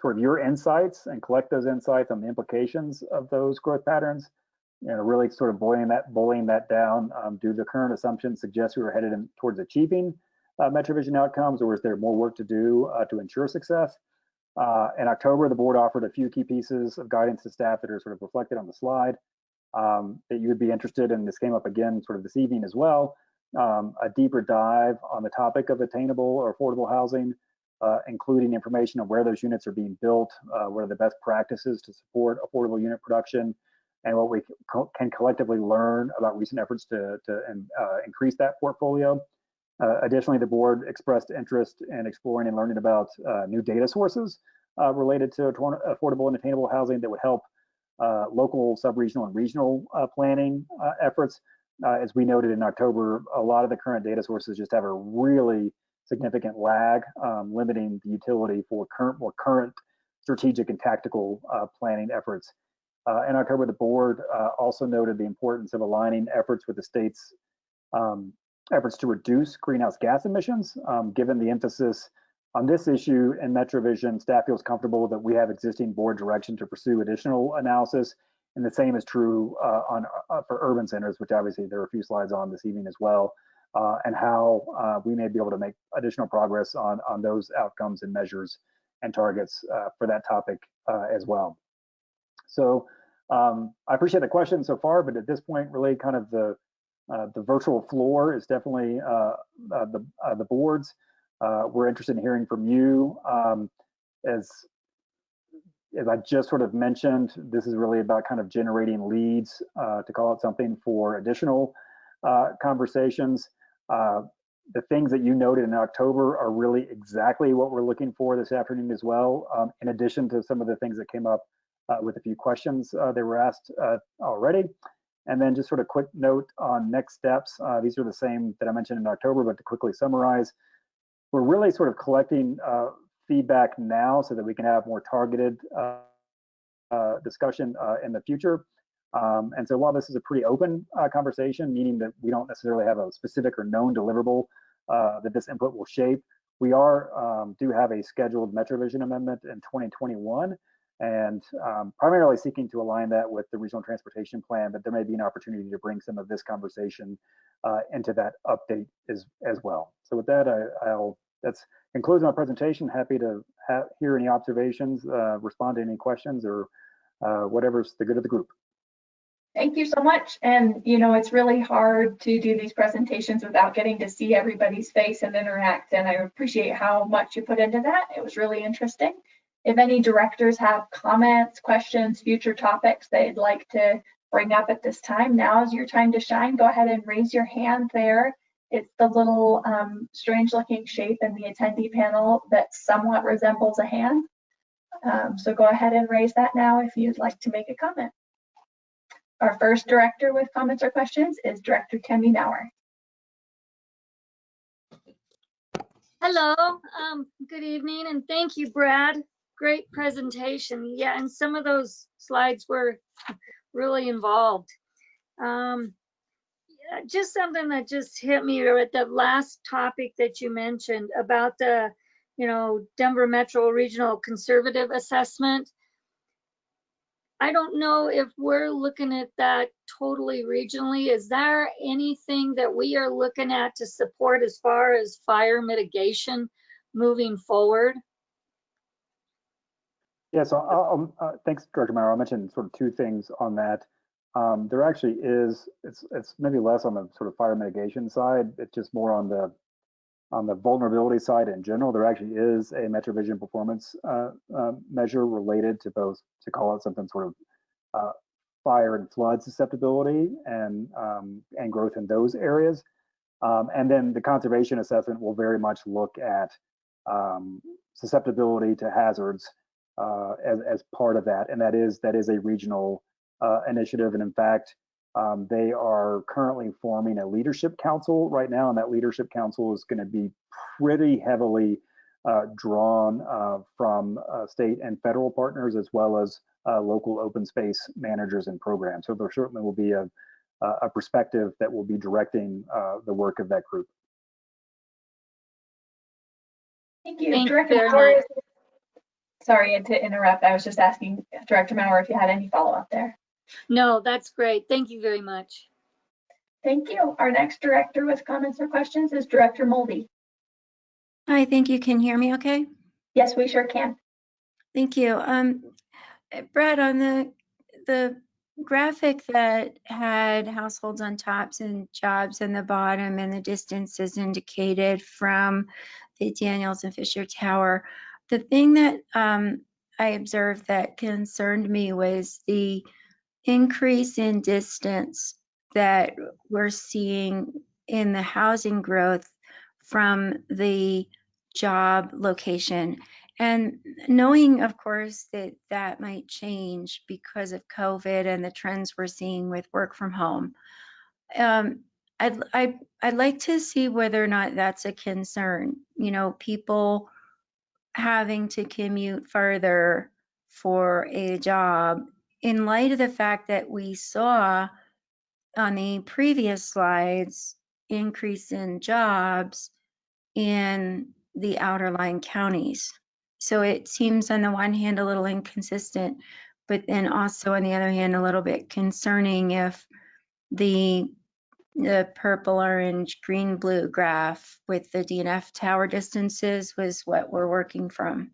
sort of your insights and collect those insights on the implications of those growth patterns know, really sort of boiling that, boiling that down. Um, do the current assumptions suggest we are headed in, towards achieving uh, MetroVision outcomes, or is there more work to do uh, to ensure success? Uh, in October, the board offered a few key pieces of guidance to staff that are sort of reflected on the slide um, that you would be interested in. This came up again sort of this evening as well. Um, a deeper dive on the topic of attainable or affordable housing, uh, including information on where those units are being built, uh, what are the best practices to support affordable unit production, and what we can collectively learn about recent efforts to, to uh, increase that portfolio. Uh, additionally, the board expressed interest in exploring and learning about uh, new data sources uh, related to affordable and attainable housing that would help local, sub-regional, and regional planning efforts. Uh, as we noted in October, a lot of the current data sources just have a really significant lag, um, limiting the utility for current, more current strategic and tactical uh, planning efforts. Uh, in October, the board uh, also noted the importance of aligning efforts with the state's um, efforts to reduce greenhouse gas emissions. Um, given the emphasis on this issue in MetroVision, staff feels comfortable that we have existing board direction to pursue additional analysis. And the same is true uh, on uh, for urban centers, which obviously there are a few slides on this evening as well, uh, and how uh, we may be able to make additional progress on, on those outcomes and measures and targets uh, for that topic uh, as well. So um, I appreciate the question so far, but at this point, really kind of the the virtual floor is definitely the the boards. we're interested in hearing from you. Um, as as I just sort of mentioned, this is really about kind of generating leads to call it something for additional conversations. the things that you noted in October are really exactly what we're looking for this afternoon as well, um, in addition to some of the things that came up uh, with a few questions uh, they were asked uh, already. And then just sort of quick note on next steps. Uh, these are the same that I mentioned in October, but to quickly summarize, we're really sort of collecting uh, feedback now so that we can have more targeted uh, discussion in the future. Um, and so while this is a pretty open conversation, meaning that we don't necessarily have a specific or known deliverable that this input will shape, we are um, do have a scheduled MetroVision amendment in 2021 and um, primarily seeking to align that with the regional transportation plan, but there may be an opportunity to bring some of this conversation uh, into that update as, as well. So with that, I, will that's concludes my presentation. Happy to hear any observations, uh, respond to any questions or uh, whatever's the good of the group. Thank you so much. And, you know, it's really hard to do these presentations without getting to see everybody's face and interact. And I appreciate how much you put into that. It was really interesting. If any directors have comments, questions, future topics they'd like to bring up at this time, now is your time to shine. Go ahead and raise your hand there. It's the little um, strange looking shape in the attendee panel that somewhat resembles a hand. Um, so go ahead and raise that now if you'd like to make a comment. Our first director with comments or questions is Director Tammy Maurer. Hello, um, good evening, and thank you, Brad great presentation. Yeah, and some of those slides were really involved. Um, just something that just hit me at the last topic that you mentioned about the, you know, Denver Metro Regional Conservative Assessment. I don't know if we're looking at that totally regionally. Is there anything that we are looking at to support as far as fire mitigation moving forward? Yeah, so I'll, uh, thanks, Director Maurer. I'll mention sort of two things on that. Um, there actually is, it's it's maybe less on the sort of fire mitigation side. It's just more on the on the vulnerability side in general. There actually is a MetroVision performance uh, uh, measure related to both, to call it something sort of uh, fire and flood susceptibility and um, and growth in those areas. Um, and then the conservation assessment will very much look at um, susceptibility to hazards uh, as, as part of that. And that is that is a regional uh, initiative. And in fact, um, they are currently forming a leadership council right now. And that leadership council is going to be pretty heavily uh, drawn uh, from uh, state and federal partners as well as uh, local open space managers and programs. So there certainly will be a, a perspective that will be directing the work of that group. Thank you. Thank Director Sorry to interrupt. I was just asking Director Maurer if you had any follow-up there. No, that's great. Thank you very much. Thank you. Our next director with comments or questions is Director Mulvey. Hi, thank you. Can you hear me okay? Yes, we sure can. Thank you. Um, Brad, on the the graphic that had households on tops and jobs in the bottom and the distances indicated from the Daniels and Fisher Tower, the thing that um, I observed that concerned me was the increase in distance that we're seeing in the housing growth from the job location. and knowing, of course, that that might change because of COVID and the trends we're seeing with work from home. Um, I'd, I'd, I'd like to see whether or not that's a concern. You know, people having to commute further for a job in light of the fact that we saw on the previous slides increase in jobs in the outerline counties. So it seems on the one hand a little inconsistent, but then also on the other hand a little bit concerning if the the purple, orange, green, blue graph with the DNF tower distances was what we're working from.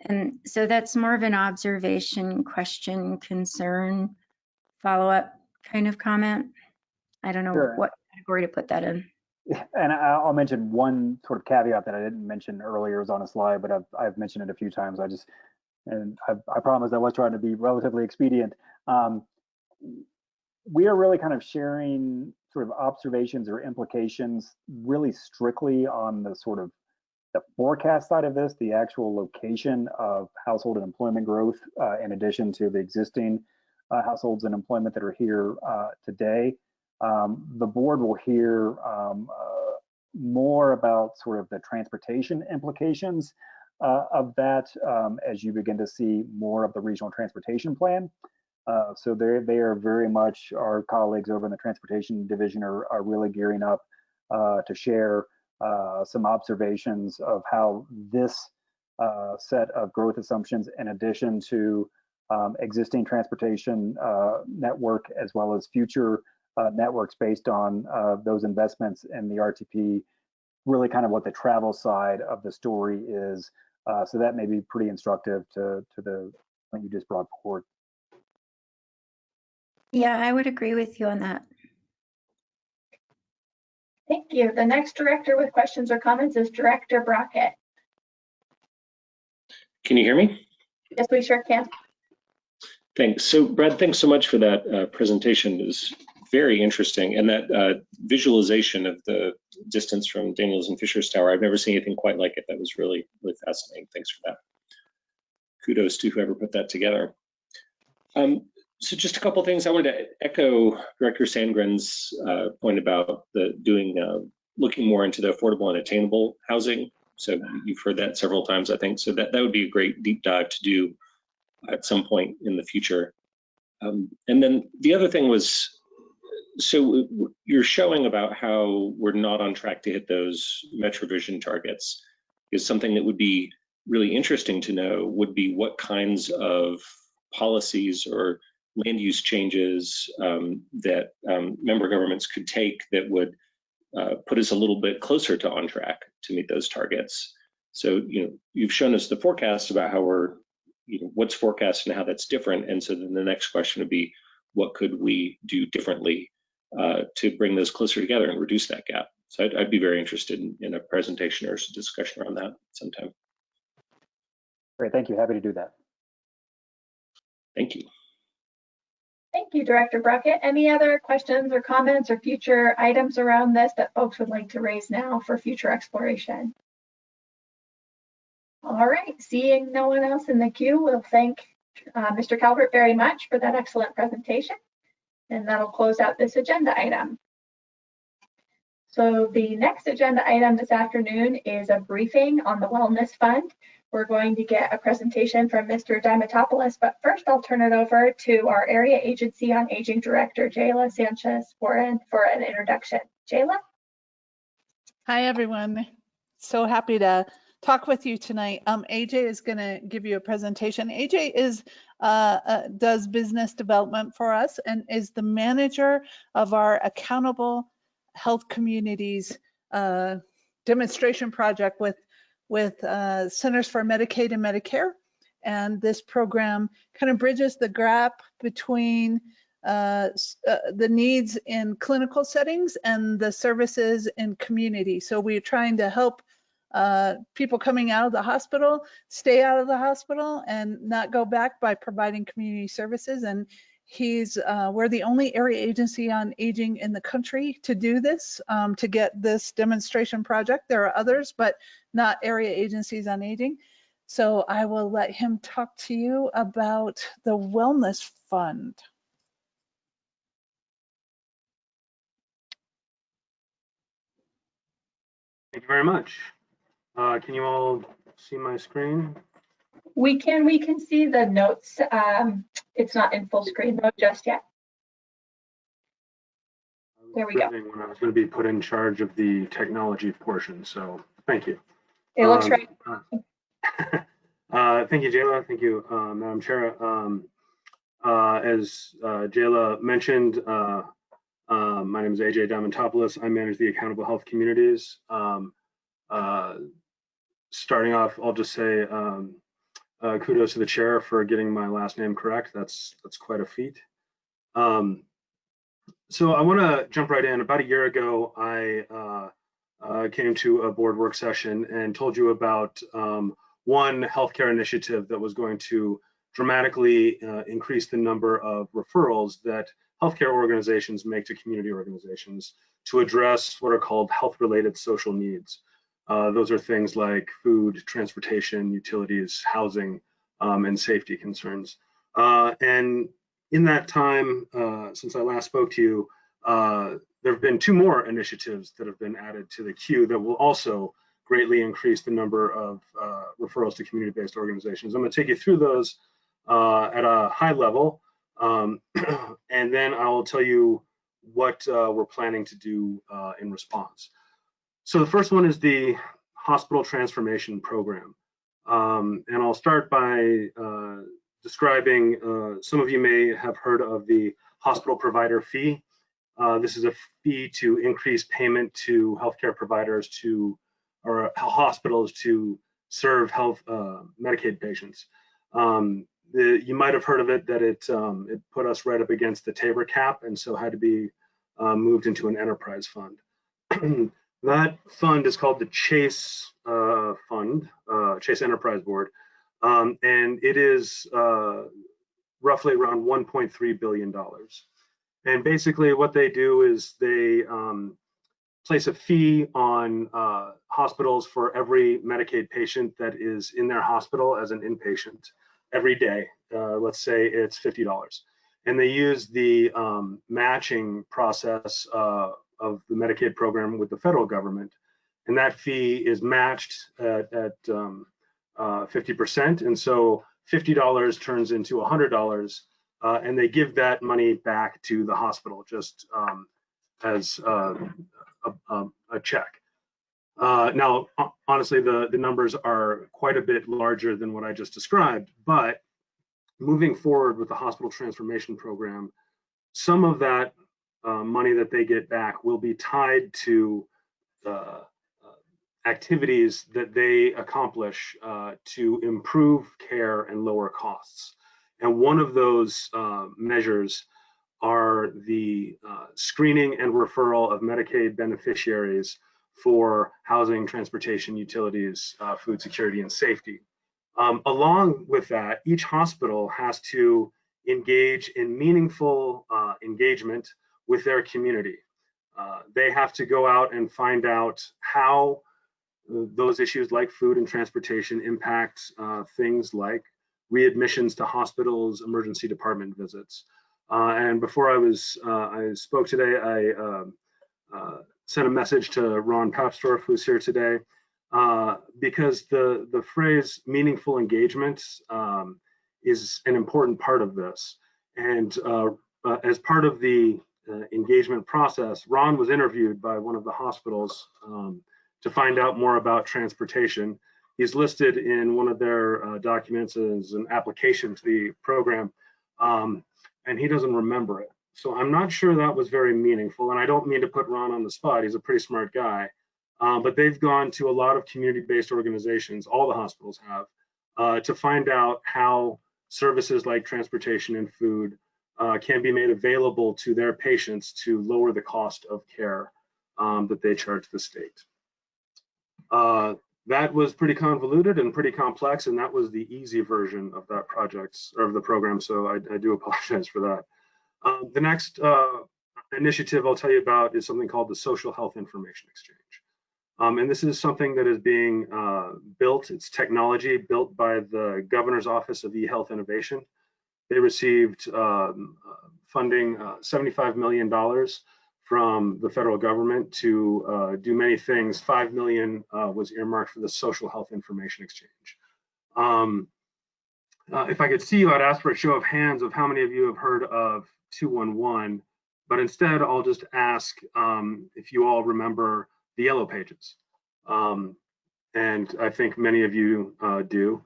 And so that's more of an observation, question, concern, follow-up kind of comment. I don't know Sure. what category to put that in. And I- I'll mention one sort of caveat that I didn't mention earlier is on a slide, but I've, I've mentioned it a few times. I just, and I, I promise I was trying to be relatively expedient. Um, we are really kind of sharing sort of observations or implications really strictly on the sort of the forecast side of this, the actual location of household and employment growth, uh, in addition to the existing uh, households and employment that are here uh, today. Um, the board will hear um, uh, more about sort of the transportation implications uh, of that um, as you begin to see more of the regional transportation plan. Uh, so they are very much our colleagues over in the transportation division are, are really gearing up to share uh, some observations of how this uh, set of growth assumptions, in addition to um, existing transportation uh, network as well as future uh, networks based on those investments in the RTP, really kind of what the travel side of the story is. So that may be pretty instructive to to the point you just brought forward. Yeah, I would agree with you on that. Thank you. The next director with questions or comments is Director Brockett. Can you hear me? Yes, we sure can. Thanks. So Brad, thanks so much for that uh, presentation. It was very interesting. And that uh, visualization of the distance from Daniels and Fisher's Tower, I've never seen anything quite like it. That was really, really fascinating. Thanks for that. Kudos to whoever put that together. Um, so just a couple things I wanted to echo Director Sandgren's uh, point about the doing, uh, looking more into the affordable and attainable housing. So you've heard that several times, I think. So that, that would be a great deep dive to do at some point in the future. Um, and then the other thing was, so you're showing about how we're not on track to hit those MetroVision targets is something that would be really interesting to know would be what kinds of policies or land use changes um, that um, member governments could take that would uh, put us a little bit closer to on track to meet those targets. So, you know, you've shown us the forecast about how we're, you know, what's forecast and how that's different. And so then the next question would be, what could we do differently uh, to bring those closer together and reduce that gap? So I'd, I'd be very interested in, in a presentation or a discussion around that sometime. Great, thank you. Happy to do that. Thank you. Thank you, Director Brockett. Any other questions or comments or future items around this that folks would like to raise now for future exploration? All right, seeing no one else in the queue, we'll thank uh, Mr. Calvert very much for that excellent presentation. And that'll close out this agenda item. So the next agenda item this afternoon is a briefing on the Wellness Fund. We're going to get a presentation from Mr. Diamantopoulos, but first I'll turn it over to our Area Agency on Aging Director, Jayla Sanchez for an, for an introduction. Jayla? Hi, everyone. So happy to talk with you tonight. Um, AJ is going to give you a presentation. AJ is uh, uh, does business development for us and is the manager of our accountable health communities uh, demonstration project with with uh, Centers for Medicaid and Medicare. And this program kind of bridges the gap between uh, uh, the needs in clinical settings and the services in community. So we're trying to help uh, people coming out of the hospital stay out of the hospital and not go back by providing community services. And he's, uh, we're the only area agency on aging in the country to do this, um, to get this demonstration project. There are others, but not area agencies on aging. So I will let him talk to you about the Wellness Fund. Thank you very much. Uh, Can you all see my screen? We can, we can see the notes. Um, it's not in full screen though just yet. There we go. When I was going to be put in charge of the technology portion, so thank you. It looks Um, right. uh, Thank you, Jayla. Thank you, uh, Madam Chair. Um, uh, As uh, Jayla mentioned, uh, my name is AJ Diamantopoulos. I manage the Accountable Health Communities. Um, uh, Starting off, I'll just say um, uh, kudos to the chair for getting my last name correct. That's that's quite a feat. Um, so I want to jump right in. About a year ago, I uh, uh, came to a board work session and told you about um, one healthcare initiative that was going to dramatically uh, increase the number of referrals that healthcare organizations make to community organizations to address what are called health-related social needs. Uh, those are things like food, transportation, utilities, housing, um, and safety concerns. Uh, and in that time, uh, since I last spoke to you, uh, there have been two more initiatives that have been added to the queue that will also greatly increase the number of uh, referrals to community-based organizations. I'm going to take you through those at a high level, um, and then I will tell you what uh, we're planning to do uh, in response. So the first one is the Hospital Transformation Program. Um, and I'll start by uh, describing, uh, some of you may have heard of the hospital provider fee. Uh, this is a fee to increase payment to healthcare providers to, or hospitals to serve health uh, Medicaid patients. Um, the, you might have heard of it that it, um, it put us right up against the TABOR cap and so had to be uh, moved into an enterprise fund. that fund is called the Chase uh, Fund, uh, Chase Enterprise Board, um, and it is uh, roughly around 1.3 billion dollars. And basically, what they do is they um, place a fee on uh, hospitals for every Medicaid patient that is in their hospital as an inpatient every day. Uh, let's say it's fifty dollars, and they use the um, matching process uh, of the Medicaid program with the federal government, and that fee is matched at, at um, uh, 50%. And so $50 turns into $100, uh, and they give that money back to the hospital just um, as uh, a, a, a, check. Uh, now, honestly, the, the numbers are quite a bit larger than what I just described, but moving forward with the hospital transformation program, some of that uh, money that they get back will be tied to uh, activities that they accomplish uh, to improve care and lower costs. And one of those uh, measures are the uh, screening and referral of Medicaid beneficiaries for housing, transportation, utilities, uh, food security, and safety. Um, along with that, each hospital has to engage in meaningful uh, engagement with their community. Uh, they have to go out and find out how those issues like food and transportation impact uh, things like readmissions to hospitals, emergency department visits. Uh, and before I was, uh, I spoke today, I um, uh, sent a message to Ron Papsdorf, who's here today, uh, because the, the phrase meaningful engagement um, is an important part of this. And uh, as part of the engagement process, Ron was interviewed by one of the hospitals um, to find out more about transportation. He's listed in one of their uh, documents as an application to the program, um, and he doesn't remember it. So I'm not sure that was very meaningful, and I don't mean to put Ron on the spot. He's a pretty smart guy, um, but they've gone to a lot of community-based organizations, all the hospitals have, uh, to find out how services like transportation and food uh, can be made available to their patients to lower the cost of care um, that they charge the state. Uh, that was pretty convoluted and pretty complex, and that was the easy version of that project or of the program. So I, I do apologize for that. Um, the next uh, initiative I'll tell you about is something called the Social Health Information Exchange. Um, and this is something that is being uh, built, it's technology built by the Governor's Office of eHealth Innovation. They received um, uh, funding uh, $75 million from the federal government to uh, do many things. Five million uh, was earmarked for the social health information exchange. Um, uh, if I could see you, I'd ask for a show of hands of how many of you have heard of 211, but instead I'll just ask um, if you all remember the yellow pages. Um, and I think many of you uh, do.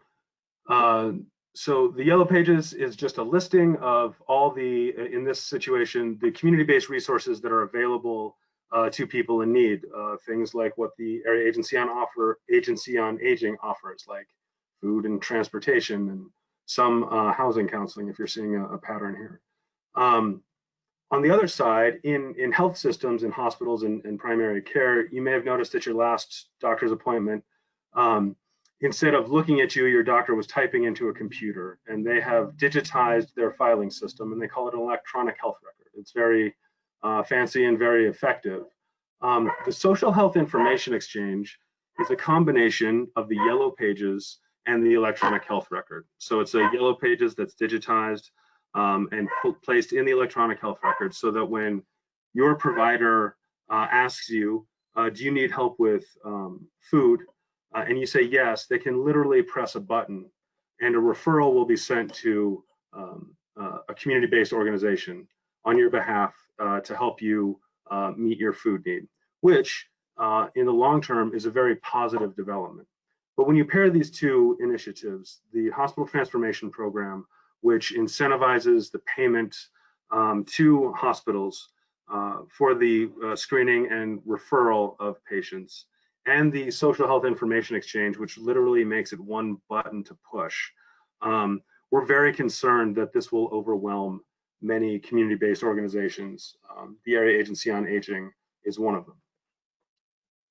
Uh, so the yellow pages is just a listing of all the, in this situation, the community-based resources that are available uh, to people in need. Uh, things like what the area agency on offer, agency on aging offers, like food and transportation and some uh, housing counseling, if you're seeing a, a pattern here. Um, on the other side, in, in health systems, in hospitals and, and primary care, you may have noticed at your last doctor's appointment, um, instead of looking at you, your doctor was typing into a computer and they have digitized their filing system and they call it an electronic health record. It's very uh, fancy and very effective. Um, the social health information exchange is a combination of the yellow pages and the electronic health record. So it's a yellow pages that's digitized um, and placed in the electronic health record so that when your provider uh, asks you, uh, do you need help with um, food? Uh, and you say yes, they can literally press a button and a referral will be sent to um, uh, a community-based organization on your behalf uh, to help you uh, meet your food need, which uh, in the long term is a very positive development. But when you pair these two initiatives, the hospital transformation program, which incentivizes the payment um, to hospitals uh, for the screening and referral of patients, and the social health information exchange, which literally makes it one button to push. Um, we're very concerned that this will overwhelm many community-based organizations. Um, the Area Agency on Aging is one of them.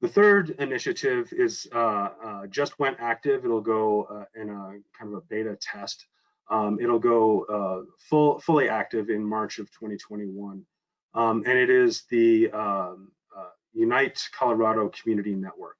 The third initiative is uh, uh, just went active. It'll go uh, in a kind of a beta test. Um, it'll go uh, full, fully active in March of 2021. Um, and it is the um, Unite Colorado Community Network.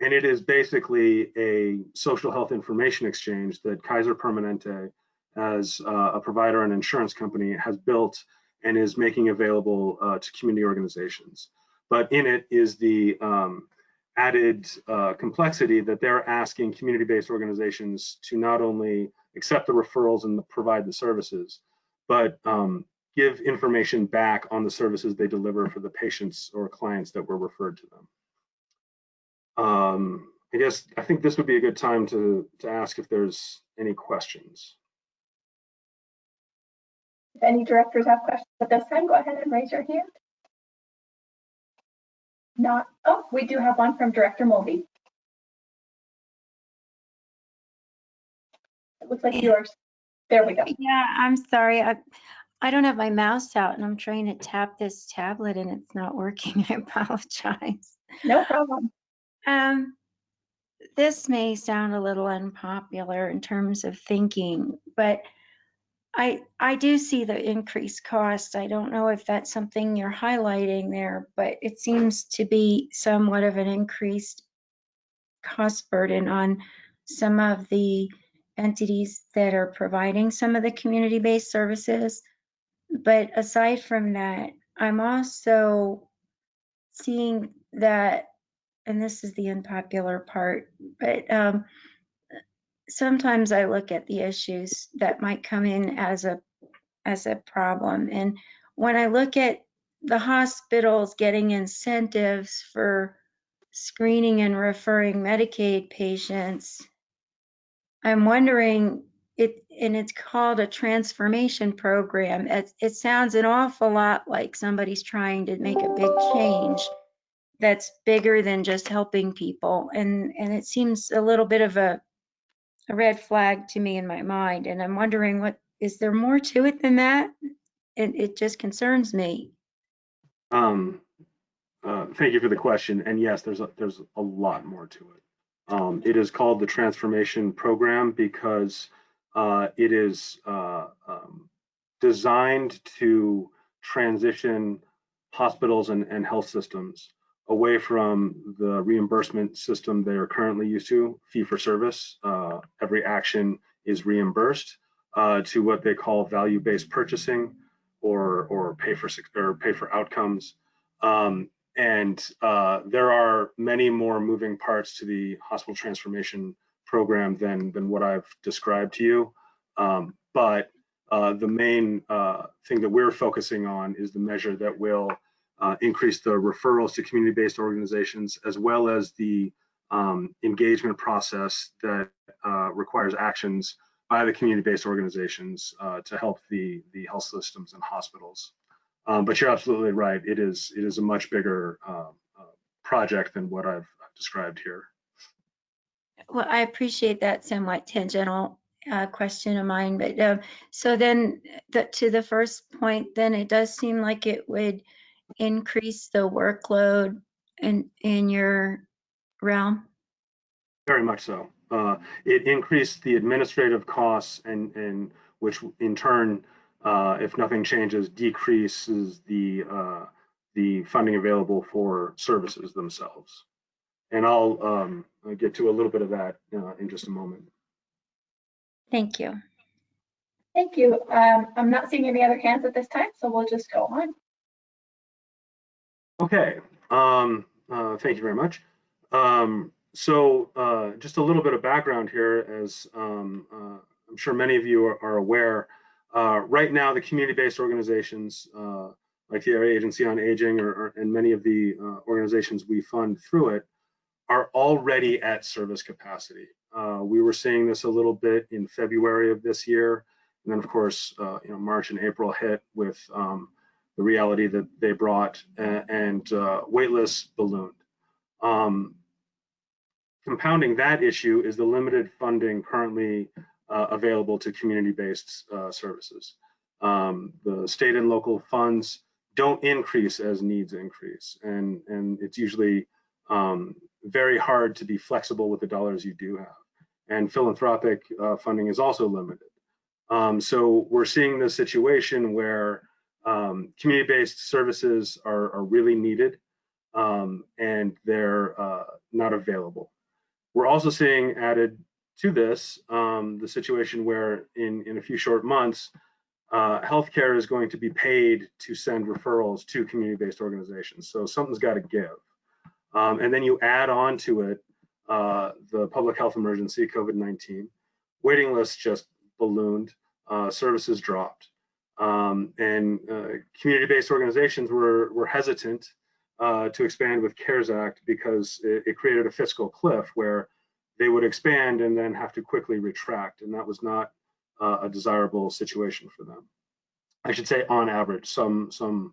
And it is basically a social health information exchange that Kaiser Permanente, as uh, a provider and insurance company, has built and is making available uh, to community organizations. But in it is the um, added uh, complexity that they're asking community-based organizations to not only accept the referrals and provide the services, but um, give information back on the services they deliver for the patients or clients that were referred to them. Um, I guess I think this would be a good time to, to ask if there's any questions. If any directors have questions at this time, go ahead and raise your hand. Not, oh, we do have one from Director Mulvey. It looks like yours. There we go. Yeah, I'm sorry. I, I don't have my mouse out and I'm trying to tap this tablet and it's not working. I apologize. No problem. Um, this may sound a little unpopular in terms of thinking, but I I do see the increased cost. I don't know if that's something you're highlighting there, but it seems to be somewhat of an increased cost burden on some of the entities that are providing some of the community-based services. But aside from that, I'm also seeing that, and this is the unpopular part, but um, sometimes I look at the issues that might come in as a as a problem. And when I look at the hospitals getting incentives for screening and referring Medicaid patients, I'm wondering it and it's called a transformation program. It, it sounds an awful lot like somebody's trying to make a big change that's bigger than just helping people. And and it seems a little bit of a a red flag to me in my mind. And I'm wondering what is there more to it than that? And it just concerns me. Um, uh, thank you for the question. And yes, there's a, there's a lot more to it. Um, it is called the transformation program because uh, it is uh, um, designed to transition hospitals and, and health systems away from the reimbursement system they are currently used to, fee for service. Uh, every action is reimbursed uh, to what they call value-based purchasing or or pay for or pay for outcomes. Um, and uh, there are many more moving parts to the hospital transformation program than than what I've described to you. Um, but uh, the main uh, thing that we're focusing on is the measure that will uh, increase the referrals to community-based organizations as well as the um, engagement process that uh, requires actions by the community-based organizations uh, to help the the health systems and hospitals. Um, but you're absolutely right. It is it is a much bigger uh, project than what I've described here. Well, I appreciate that somewhat tangential uh, question of mine, but um, so then the, to the first point, then it does seem like it would increase the workload in in your realm. Very much so. Uh, it increased the administrative costs and and which in turn, uh, if nothing changes, decreases the uh, the funding available for services themselves. And I'll um, get to a little bit of that uh, in just a moment. Thank you. Thank you. Um, I'm not seeing any other hands at this time, so we'll just go on. Okay, um, uh, thank you very much. Um, so uh, just a little bit of background here, as um, uh, I'm sure many of you are, are aware, uh, right now the community-based organizations uh, like the Area Agency on Aging or, or, and many of the uh, organizations we fund through it are already at service capacity. we were seeing this a little bit in February of this year, and then of course, you know, March and April hit with um, the reality that they brought and, and uh, waitlists ballooned. Um, compounding that issue is the limited funding currently uh, available to community-based uh, services. Um, the state and local funds don't increase as needs increase, and, and it's usually um, very hard to be flexible with the dollars you do have. And philanthropic uh, funding is also limited. Um, so we're seeing this situation where um, community-based services are, are, really needed um, and they're uh, not available. We're also seeing added to this um, the situation where in, in a few short months, uh, healthcare is going to be paid to send referrals to community-based organizations. So something's got to give. Um, and then you add on to it uh, the public health emergency, COVID-19. Waiting lists just ballooned, uh, services dropped. Um, and uh, community-based organizations were, were hesitant uh, to expand with CARES Act because it, it, created a fiscal cliff where they would expand and then have to quickly retract, and that was not uh, a desirable situation for them. I should say, on average, some some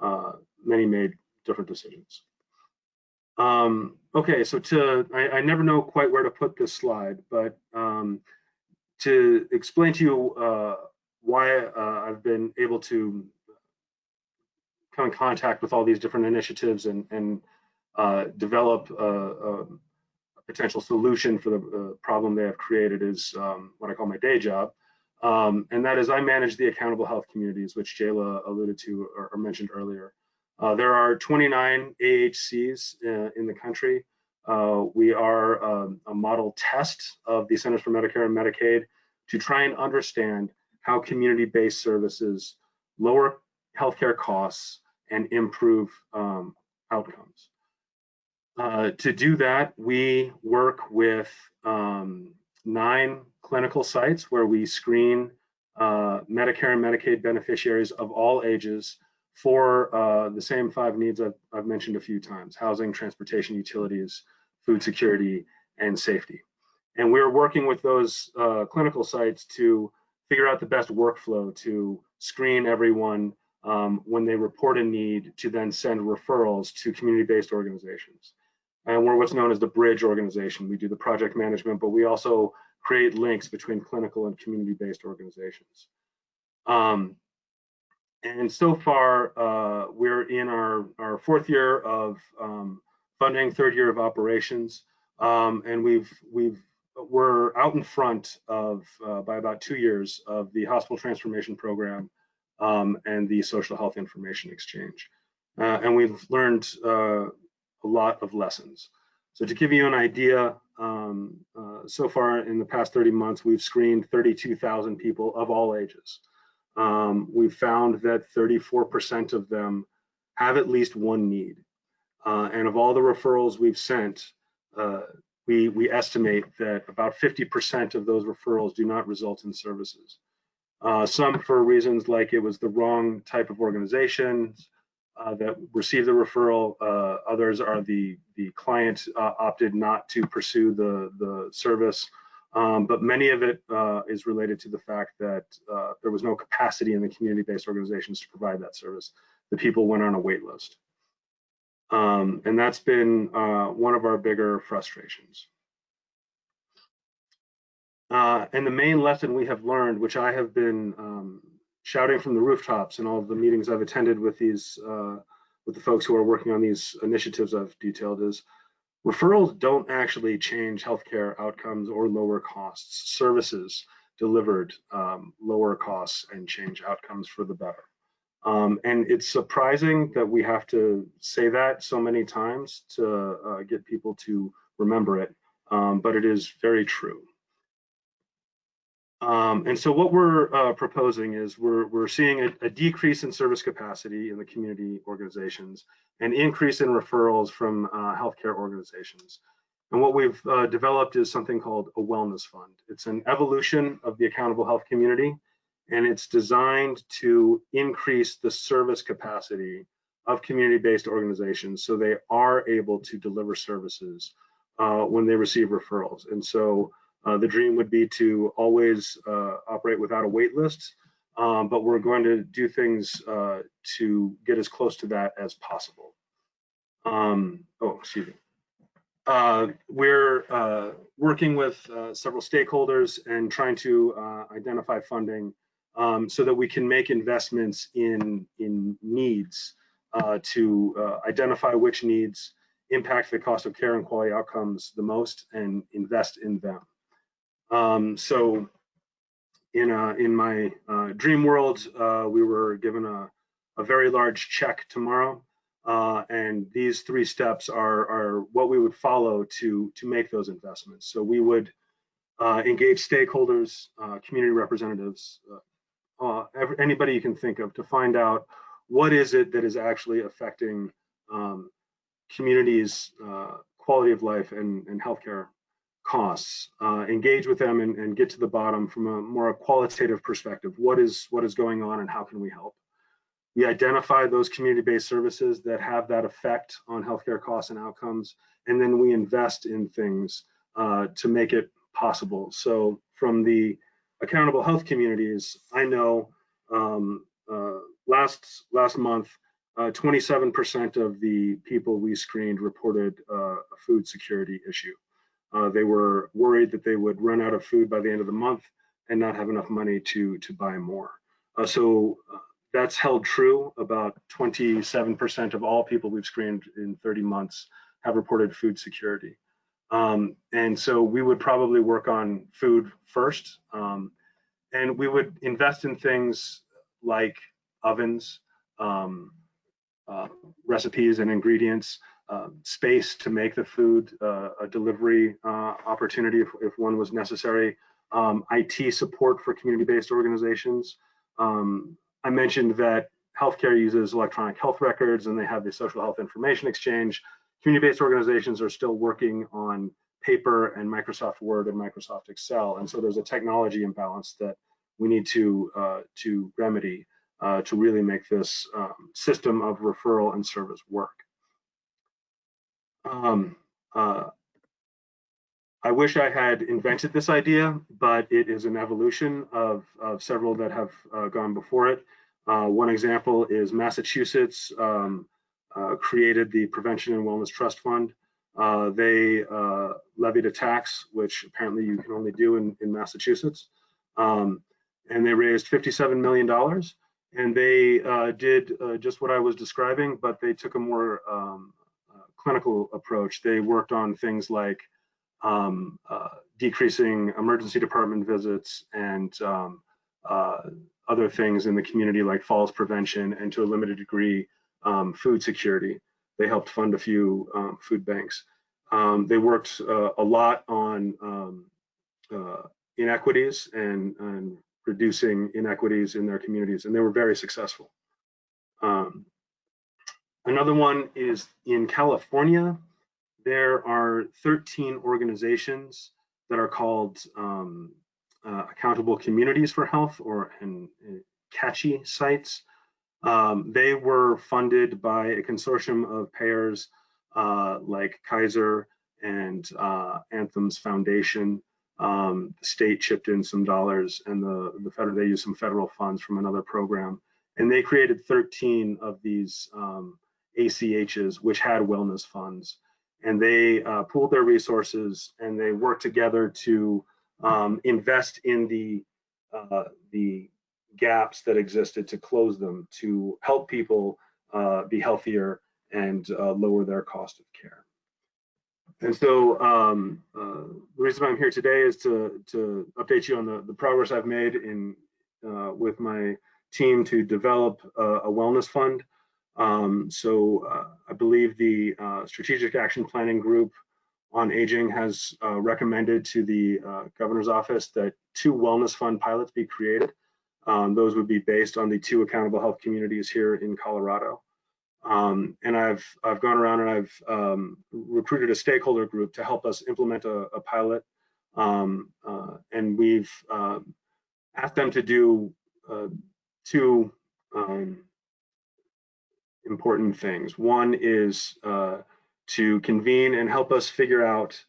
uh, many made different decisions. Um, okay, so to I, I, never know quite where to put this slide, but um, to explain to you uh, why uh, I've been able to come in contact with all these different initiatives and, and uh, develop a, a, potential solution for the uh, problem they have created is um, what I call my day job. Um, and that is I manage the accountable health communities, which Jayla alluded to or, or mentioned earlier. Uh, there are 29 AHCs uh, in the country. Uh, we are um, a model test of the Centers for Medicare and Medicaid to try and understand how community-based services lower healthcare costs and improve um, outcomes. Uh, to do that, we work with um, nine clinical sites where we screen uh, Medicare and Medicaid beneficiaries of all ages for uh, the same five needs I've, I've, mentioned a few times, housing, transportation, utilities, food security, and safety. And we're working with those uh, clinical sites to figure out the best workflow to screen everyone um, when they report a need to then send referrals to community-based organizations. And we're what's known as the bridge organization. We do the project management, but we also create links between clinical and community-based organizations. Um, and so far, uh, we're in our, our fourth year of um, funding, third year of operations, um, and we've we've we're out in front of uh, by about two years of the hospital transformation program um, and the social health information exchange. Uh, and we've learned uh, a lot of lessons. So to give you an idea, um, uh, so far in the past 30 months, we've screened 32,000 people of all ages. Um, we've found that 34% of them have at least one need. Uh, and of all the referrals we've sent, uh, we, we estimate that about 50% of those referrals do not result in services. Uh, some for reasons like it was the wrong type of organization uh, that received the referral. Uh, others are the, the client uh, opted not to pursue the, the service. Um, but many of it uh, is related to the fact that uh, there was no capacity in the community-based organizations to provide that service. The people went on a wait list. Um, and that's been uh, one of our bigger frustrations. Uh, and the main lesson we have learned, which I have been um, shouting from the rooftops in all of the meetings I've attended with these, uh, with the folks who are working on these initiatives I've detailed is referrals don't actually change healthcare outcomes or lower costs. Services delivered um, lower costs and change outcomes for the better. Um, and it's surprising that we have to say that so many times to uh, get people to remember it, um, but it is very true. Um, and so what we're uh, proposing is we're, we're seeing a, a, decrease in service capacity in the community organizations, an increase in referrals from uh, healthcare organizations. And what we've uh, developed is something called a wellness fund. It's an evolution of the accountable health community, and it's designed to increase the service capacity of community-based organizations so they are able to deliver services uh, when they receive referrals. And so uh, the dream would be to always uh, operate without a wait list, um, but we're going to do things uh, to get as close to that as possible. Um, oh, excuse me. Uh, we're uh, working with several stakeholders and trying to identify funding um, so that we can make investments in, in needs to identify which needs impact the cost of care and quality outcomes the most and invest in them. Um, so in uh, in my uh, dream world, uh, we were given a, a very large check tomorrow, uh, and these three steps are are what we would follow to to make those investments. So we would uh, engage stakeholders, community representatives, every, anybody you can think of to find out what is it that is actually affecting um, communities' quality of life and, and healthcare costs, uh, engage with them and, and, get to the bottom from a more qualitative perspective. What is what is going on and how can we help? We identify those community-based services that have that effect on healthcare costs and outcomes, and then we invest in things uh, to make it possible. So from the accountable health communities, I know um, uh, last last month, 27% uh, of the people we screened reported uh, a food security issue. Uh, they were worried that they would run out of food by the end of the month and not have enough money to, to buy more. Uh, so uh, that's held true. About 27% of all people we've screened in 30 months have reported food security. Um, and so we would probably work on food first. Um, and we would invest in things like ovens, um, uh, recipes and ingredients, space to make the food uh, a delivery uh, opportunity if, if, one was necessary, um, IT support for community-based organizations. Um, I mentioned that healthcare uses electronic health records and they have the social health information exchange. Community-based organizations are still working on paper and Microsoft Word and Microsoft Excel. And so there's a technology imbalance that we need to, uh, to remedy uh, to really make this um, system of referral and service work. Um, uh, I wish I had invented this idea, but it is an evolution of, of several that have uh, gone before it. Uh, one example is Massachusetts um, uh, created the Prevention and Wellness Trust Fund. Uh, they uh, levied a tax, which apparently you can only do in, in Massachusetts. Um, and they raised $57 million. And they uh, did just what I was describing, but they took a more um, clinical approach, they worked on things like um, uh, decreasing emergency department visits and um, uh, other things in the community like falls prevention and to a limited degree um, food security. they helped fund a few um, food banks. Um, they worked uh, a lot on um, uh, inequities and, and reducing inequities in their communities, and they were very successful. Another one is in California. There are 13 organizations that are called um, uh, Accountable Communities for Health or and, and CACHI sites. Um, they were funded by a consortium of payers uh, like Kaiser and uh, Anthem's Foundation. Um, the state chipped in some dollars and the, the federal, they used some federal funds from another program. And they created 13 of these um, ACHs, which had wellness funds. And they uh, pooled their resources and they worked together to um, invest in the, uh, the gaps that existed to close them, to help people uh, be healthier and uh, lower their cost of care. And so um, uh, the reason I'm here today is to, to update you on the, the progress I've made in uh, with my team to develop a, a wellness fund. Um, so uh, I believe the uh, Strategic Action Planning Group on Aging has uh, recommended to the uh, governor's office that two wellness fund pilots be created. Um, those would be based on the two accountable health communities here in Colorado. Um, and I've I've gone around and I've um, recruited a stakeholder group to help us implement a, a pilot, um, uh, and we've uh, asked them to do two um, important things. One is uh, to convene and help us figure out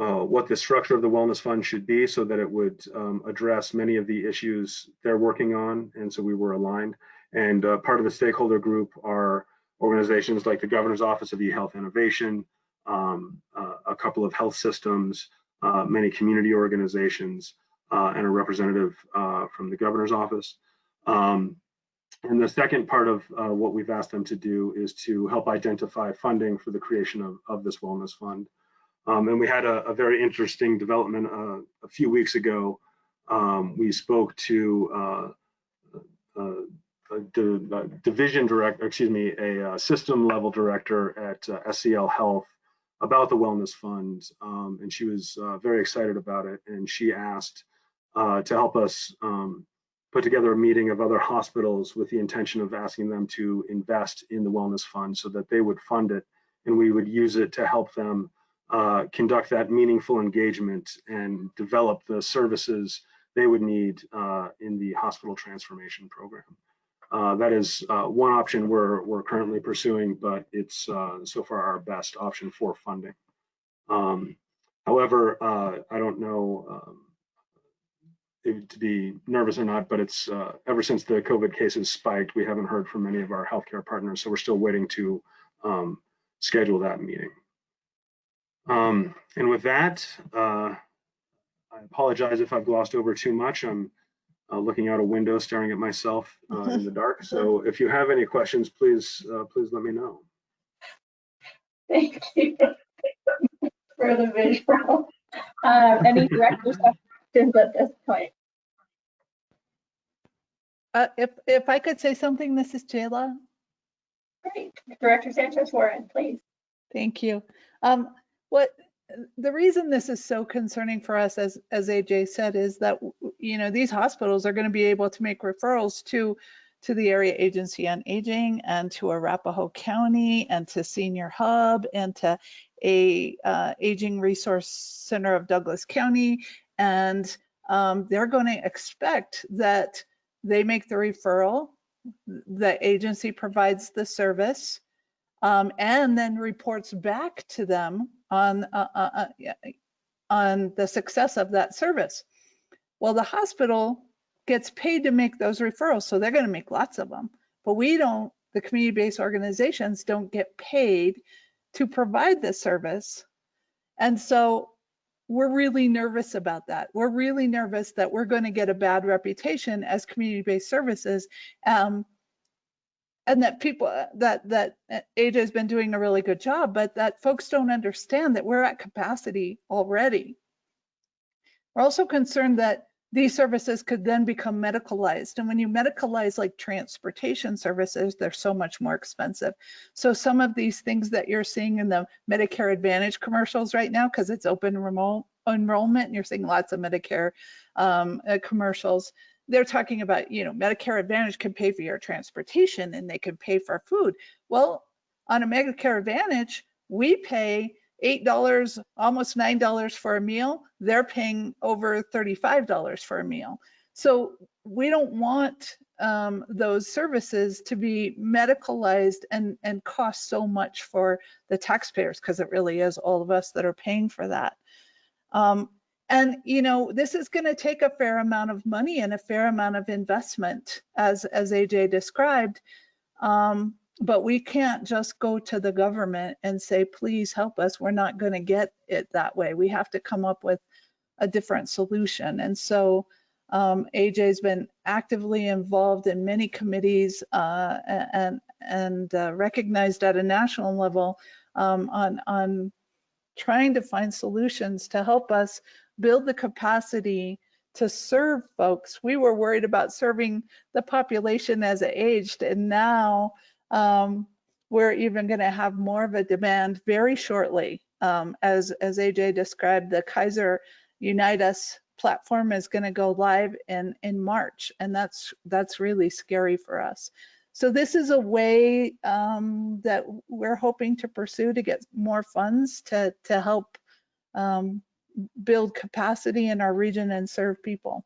uh, what the structure of the wellness fund should be so that it would um, address many of the issues they're working on. And so we were aligned. And uh, part of the stakeholder group are organizations like the Governor's Office of eHealth Innovation, um, uh, a couple of health systems, uh, many community organizations, uh, and a representative from the Governor's Office. Um, and the second part of uh, what we've asked them to do is to help identify funding for the creation of, of this wellness fund. Um, and we had a, a very interesting development uh, a few weeks ago. Um, we spoke to uh, uh, a division director, excuse me, a uh, system level director at uh, SCL Health about the wellness fund, um, and she was very excited about it. And she asked to help us um, put together a meeting of other hospitals with the intention of asking them to invest in the wellness fund so that they would fund it and we would use it to help them uh, conduct that meaningful engagement and develop the services they would need uh, in the hospital transformation program. Uh, that is uh, one option we're, we're currently pursuing, but it's uh, so far our best option for funding. Um, however, uh, I don't know um, to be nervous or not, but it's uh, ever since the COVID cases spiked, we haven't heard from many of our healthcare partners, so we're still waiting to um, schedule that meeting. Um, and with that, uh, I apologize if I've glossed over too much. I'm uh, looking out a window, staring at myself uh, in the dark. So if you have any questions, please, uh, please let me know. Thank you for the visual. Um, any directors have questions at this point? Uh, if, if I could say something, this is Jayla. Great. Director Sanchez Warren, please. Thank you. Um, what the reason this is so concerning for us, as as AJ said, is that you know these hospitals are going to be able to make referrals to to the area agency on aging and to Arapahoe County and to Senior Hub and to a uh, aging resource center of Douglas County, and um, they're going to expect that they make the referral, the agency provides the service, um, and then reports back to them on uh, uh, uh on the success of that service. Well, the hospital gets paid to make those referrals, so they're going to make lots of them. But we don't, the community-based organizations don't get paid to provide the service. And so we're really nervous about that. We're really nervous that we're going to get a bad reputation as community-based services. Um, and that people uh, that that uh, AJ has been doing a really good job, but that folks don't understand that we're at capacity already. We're also concerned that these services could then become medicalized. And when you medicalize like transportation services, they're so much more expensive. So some of these things that you're seeing in the Medicare Advantage commercials right now, because it's open remote enrollment, and you're seeing lots of Medicare um, uh, commercials, they're talking about, you know, Medicare Advantage can pay for your transportation and they can pay for food. Well, on a Medicare Advantage, we pay $8, almost $9 for a meal. They're paying over $35 for a meal. So we don't want um, those services to be medicalized and, and cost so much for the taxpayers because it really is all of us that are paying for that. Um, and you know, this is going to take a fair amount of money and a fair amount of investment, as as AJ described. Um, but we can't just go to the government and say, please help us. We're not going to get it that way. We have to come up with a different solution. And so um, AJ's been actively involved in many committees uh, and and uh, recognized at a national level um, on on trying to find solutions to help us build the capacity to serve folks. We were worried about serving the population as it aged, and now um, we're even going to have more of a demand very shortly. Um, as, as AJ described, the Kaiser Unite Us platform is going to go live in, in March, and that's, that's really scary for us. So this is a way um, that we're hoping to pursue to get more funds to, to help um, build capacity in our region and serve people.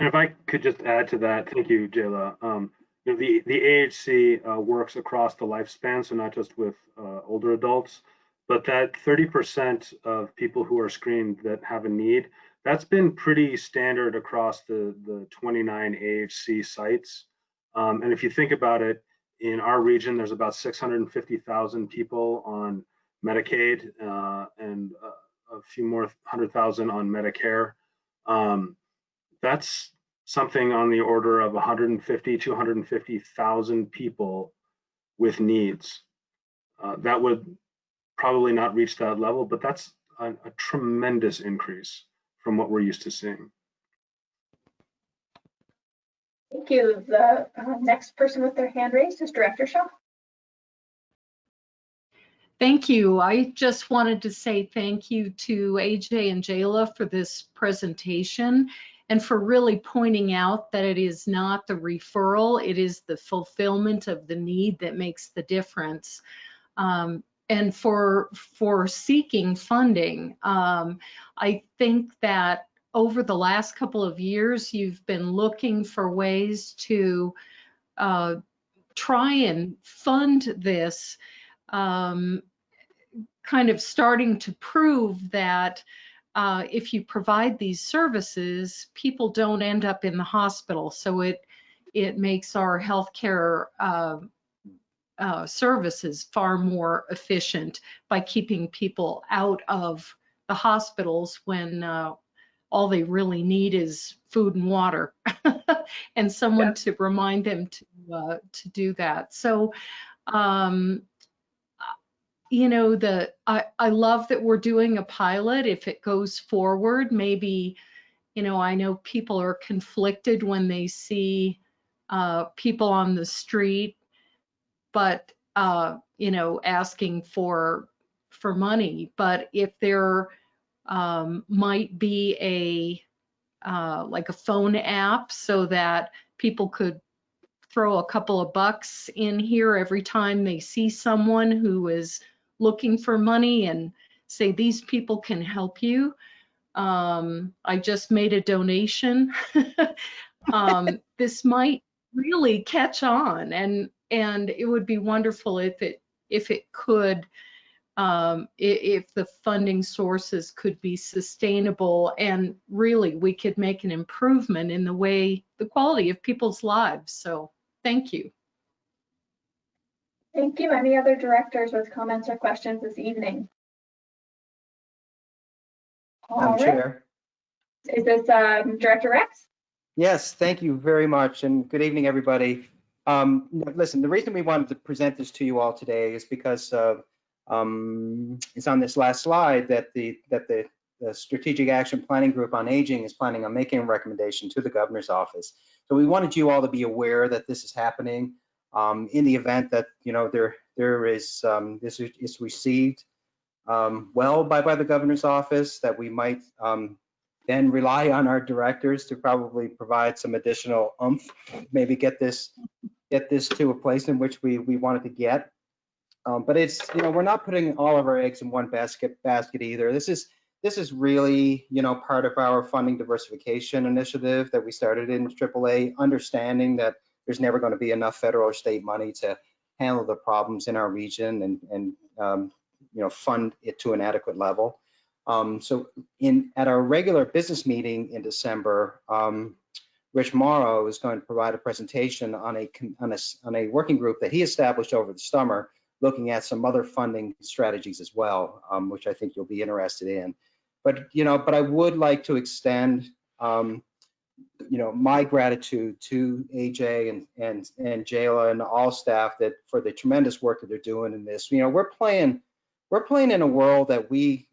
And if I could just add to that, thank you, Jayla. Um, know, the, the AHC uh, works across the lifespan, so not just with uh, older adults, but that 30% of people who are screened that have a need, that's been pretty standard across the, the 29 AHC sites. Um, and if you think about it, in our region, there's about 650,000 people on Medicaid uh, and a, few more hundred thousand on Medicare. Um, that's something on the order of 150 to 150,000 people with needs. Uh, that would probably not reach that level, but that's a, a tremendous increase from what we're used to seeing. Thank you. The uh, next person with their hand raised is Director Shaw. Thank you. I just wanted to say thank you to AJ and Jayla for this presentation and for really pointing out that it is not the referral, it is the fulfillment of the need that makes the difference. Um, and for for seeking funding, um, I think that over the last couple of years, you've been looking for ways to uh, try and fund this, um, kind of starting to prove that uh, if you provide these services, people don't end up in the hospital. So it it makes our healthcare uh, uh, services far more efficient by keeping people out of the hospitals when uh, all they really need is food and water and someone yeah. to remind them to uh, to do that. So, um, you know, the I, I love that we're doing a pilot. If it goes forward, maybe, you know, I know people are conflicted when they see uh, people on the street, but uh, you know, asking for for money. But if they're um, might be a uh, like a phone app so that people could throw a couple of bucks in here every time they see someone who is looking for money and say these people can help you. Um, I just made a donation. um, this might really catch on and and it would be wonderful if it if it could um, if the funding sources could be sustainable and really we could make an improvement in the way, the quality of people's lives. So thank you. Thank you. Any other directors with comments or questions this evening? Madam Chair. Is this um, Director Rex? Yes, thank you very much and good evening, everybody. Um, listen, the reason we wanted to present this to you all today is because uh, um, it's on this last slide that the that the the Strategic Action Planning Group on Aging is planning on making a recommendation to the governor's office. So we wanted you all to be aware that this is happening. Um, in the event that you know there there is um, this is, received um, well by by the governor's office, that we might um, then rely on our directors to probably provide some additional oomph, maybe get this get this to a place in which we we wanted to get. Um, but it's you know we're not putting all of our eggs in one basket basket either. This is this is really you know part of our funding diversification initiative that we started in AAA, understanding that there's never going to be enough federal or state money to handle the problems in our region and and um, you know fund it to an adequate level. Um, so in at our regular business meeting in December, um, Rich Morrow is going to provide a presentation on a, on a on a working group that he established over the summer, looking at some other funding strategies as well, um, which I think you'll be interested in. But you know, but I would like to extend um, you know my gratitude to AJ and and and Jayla and all staff that for the tremendous work that they're doing in this. You know, we're playing we're playing in a world that we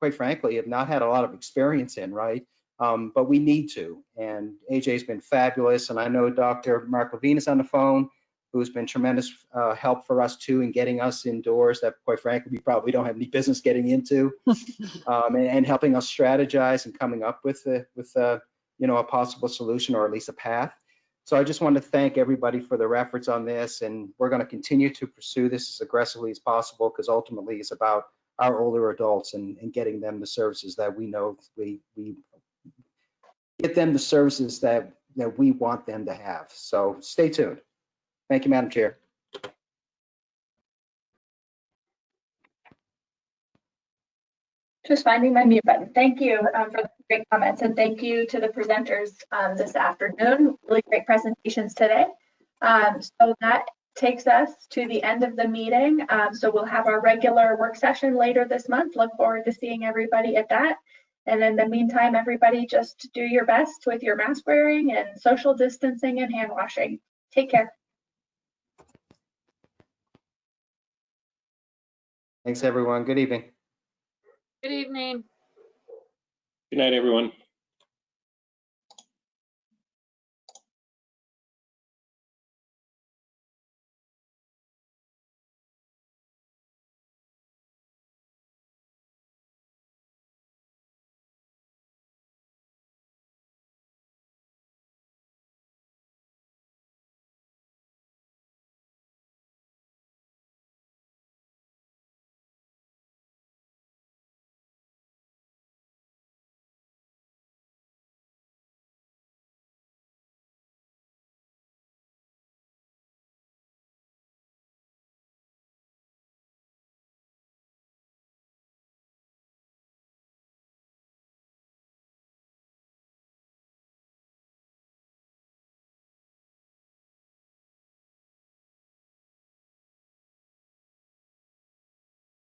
quite frankly, have not had a lot of experience in, right? Um, but we need to. And AJ's been fabulous. And I know Dr. Mark Levine is on the phone, who's been tremendous uh, help for us too in getting us indoors that quite frankly, we probably don't have any business getting into um, and, and, helping us strategize and coming up with, a, with a, you know, a possible solution or at least a path. So I just want to thank everybody for their efforts on this. And we're going to continue to pursue this as aggressively as possible because ultimately it's about our older adults and, and getting them the services that we know we we get them the services that that we want them to have. So stay tuned. Thank you, Madam Chair. Just finding my mute button. Thank you um, for the great comments and thank you to the presenters um, this afternoon. Really great presentations today. Um, so that takes us to the end of the meeting. Um, so we'll have our regular work session later this month. Look forward to seeing everybody at that. And in the meantime, everybody just do your best with your mask wearing and social distancing and hand washing. Take care. Thanks, everyone. Good evening. Good evening. Good night, everyone.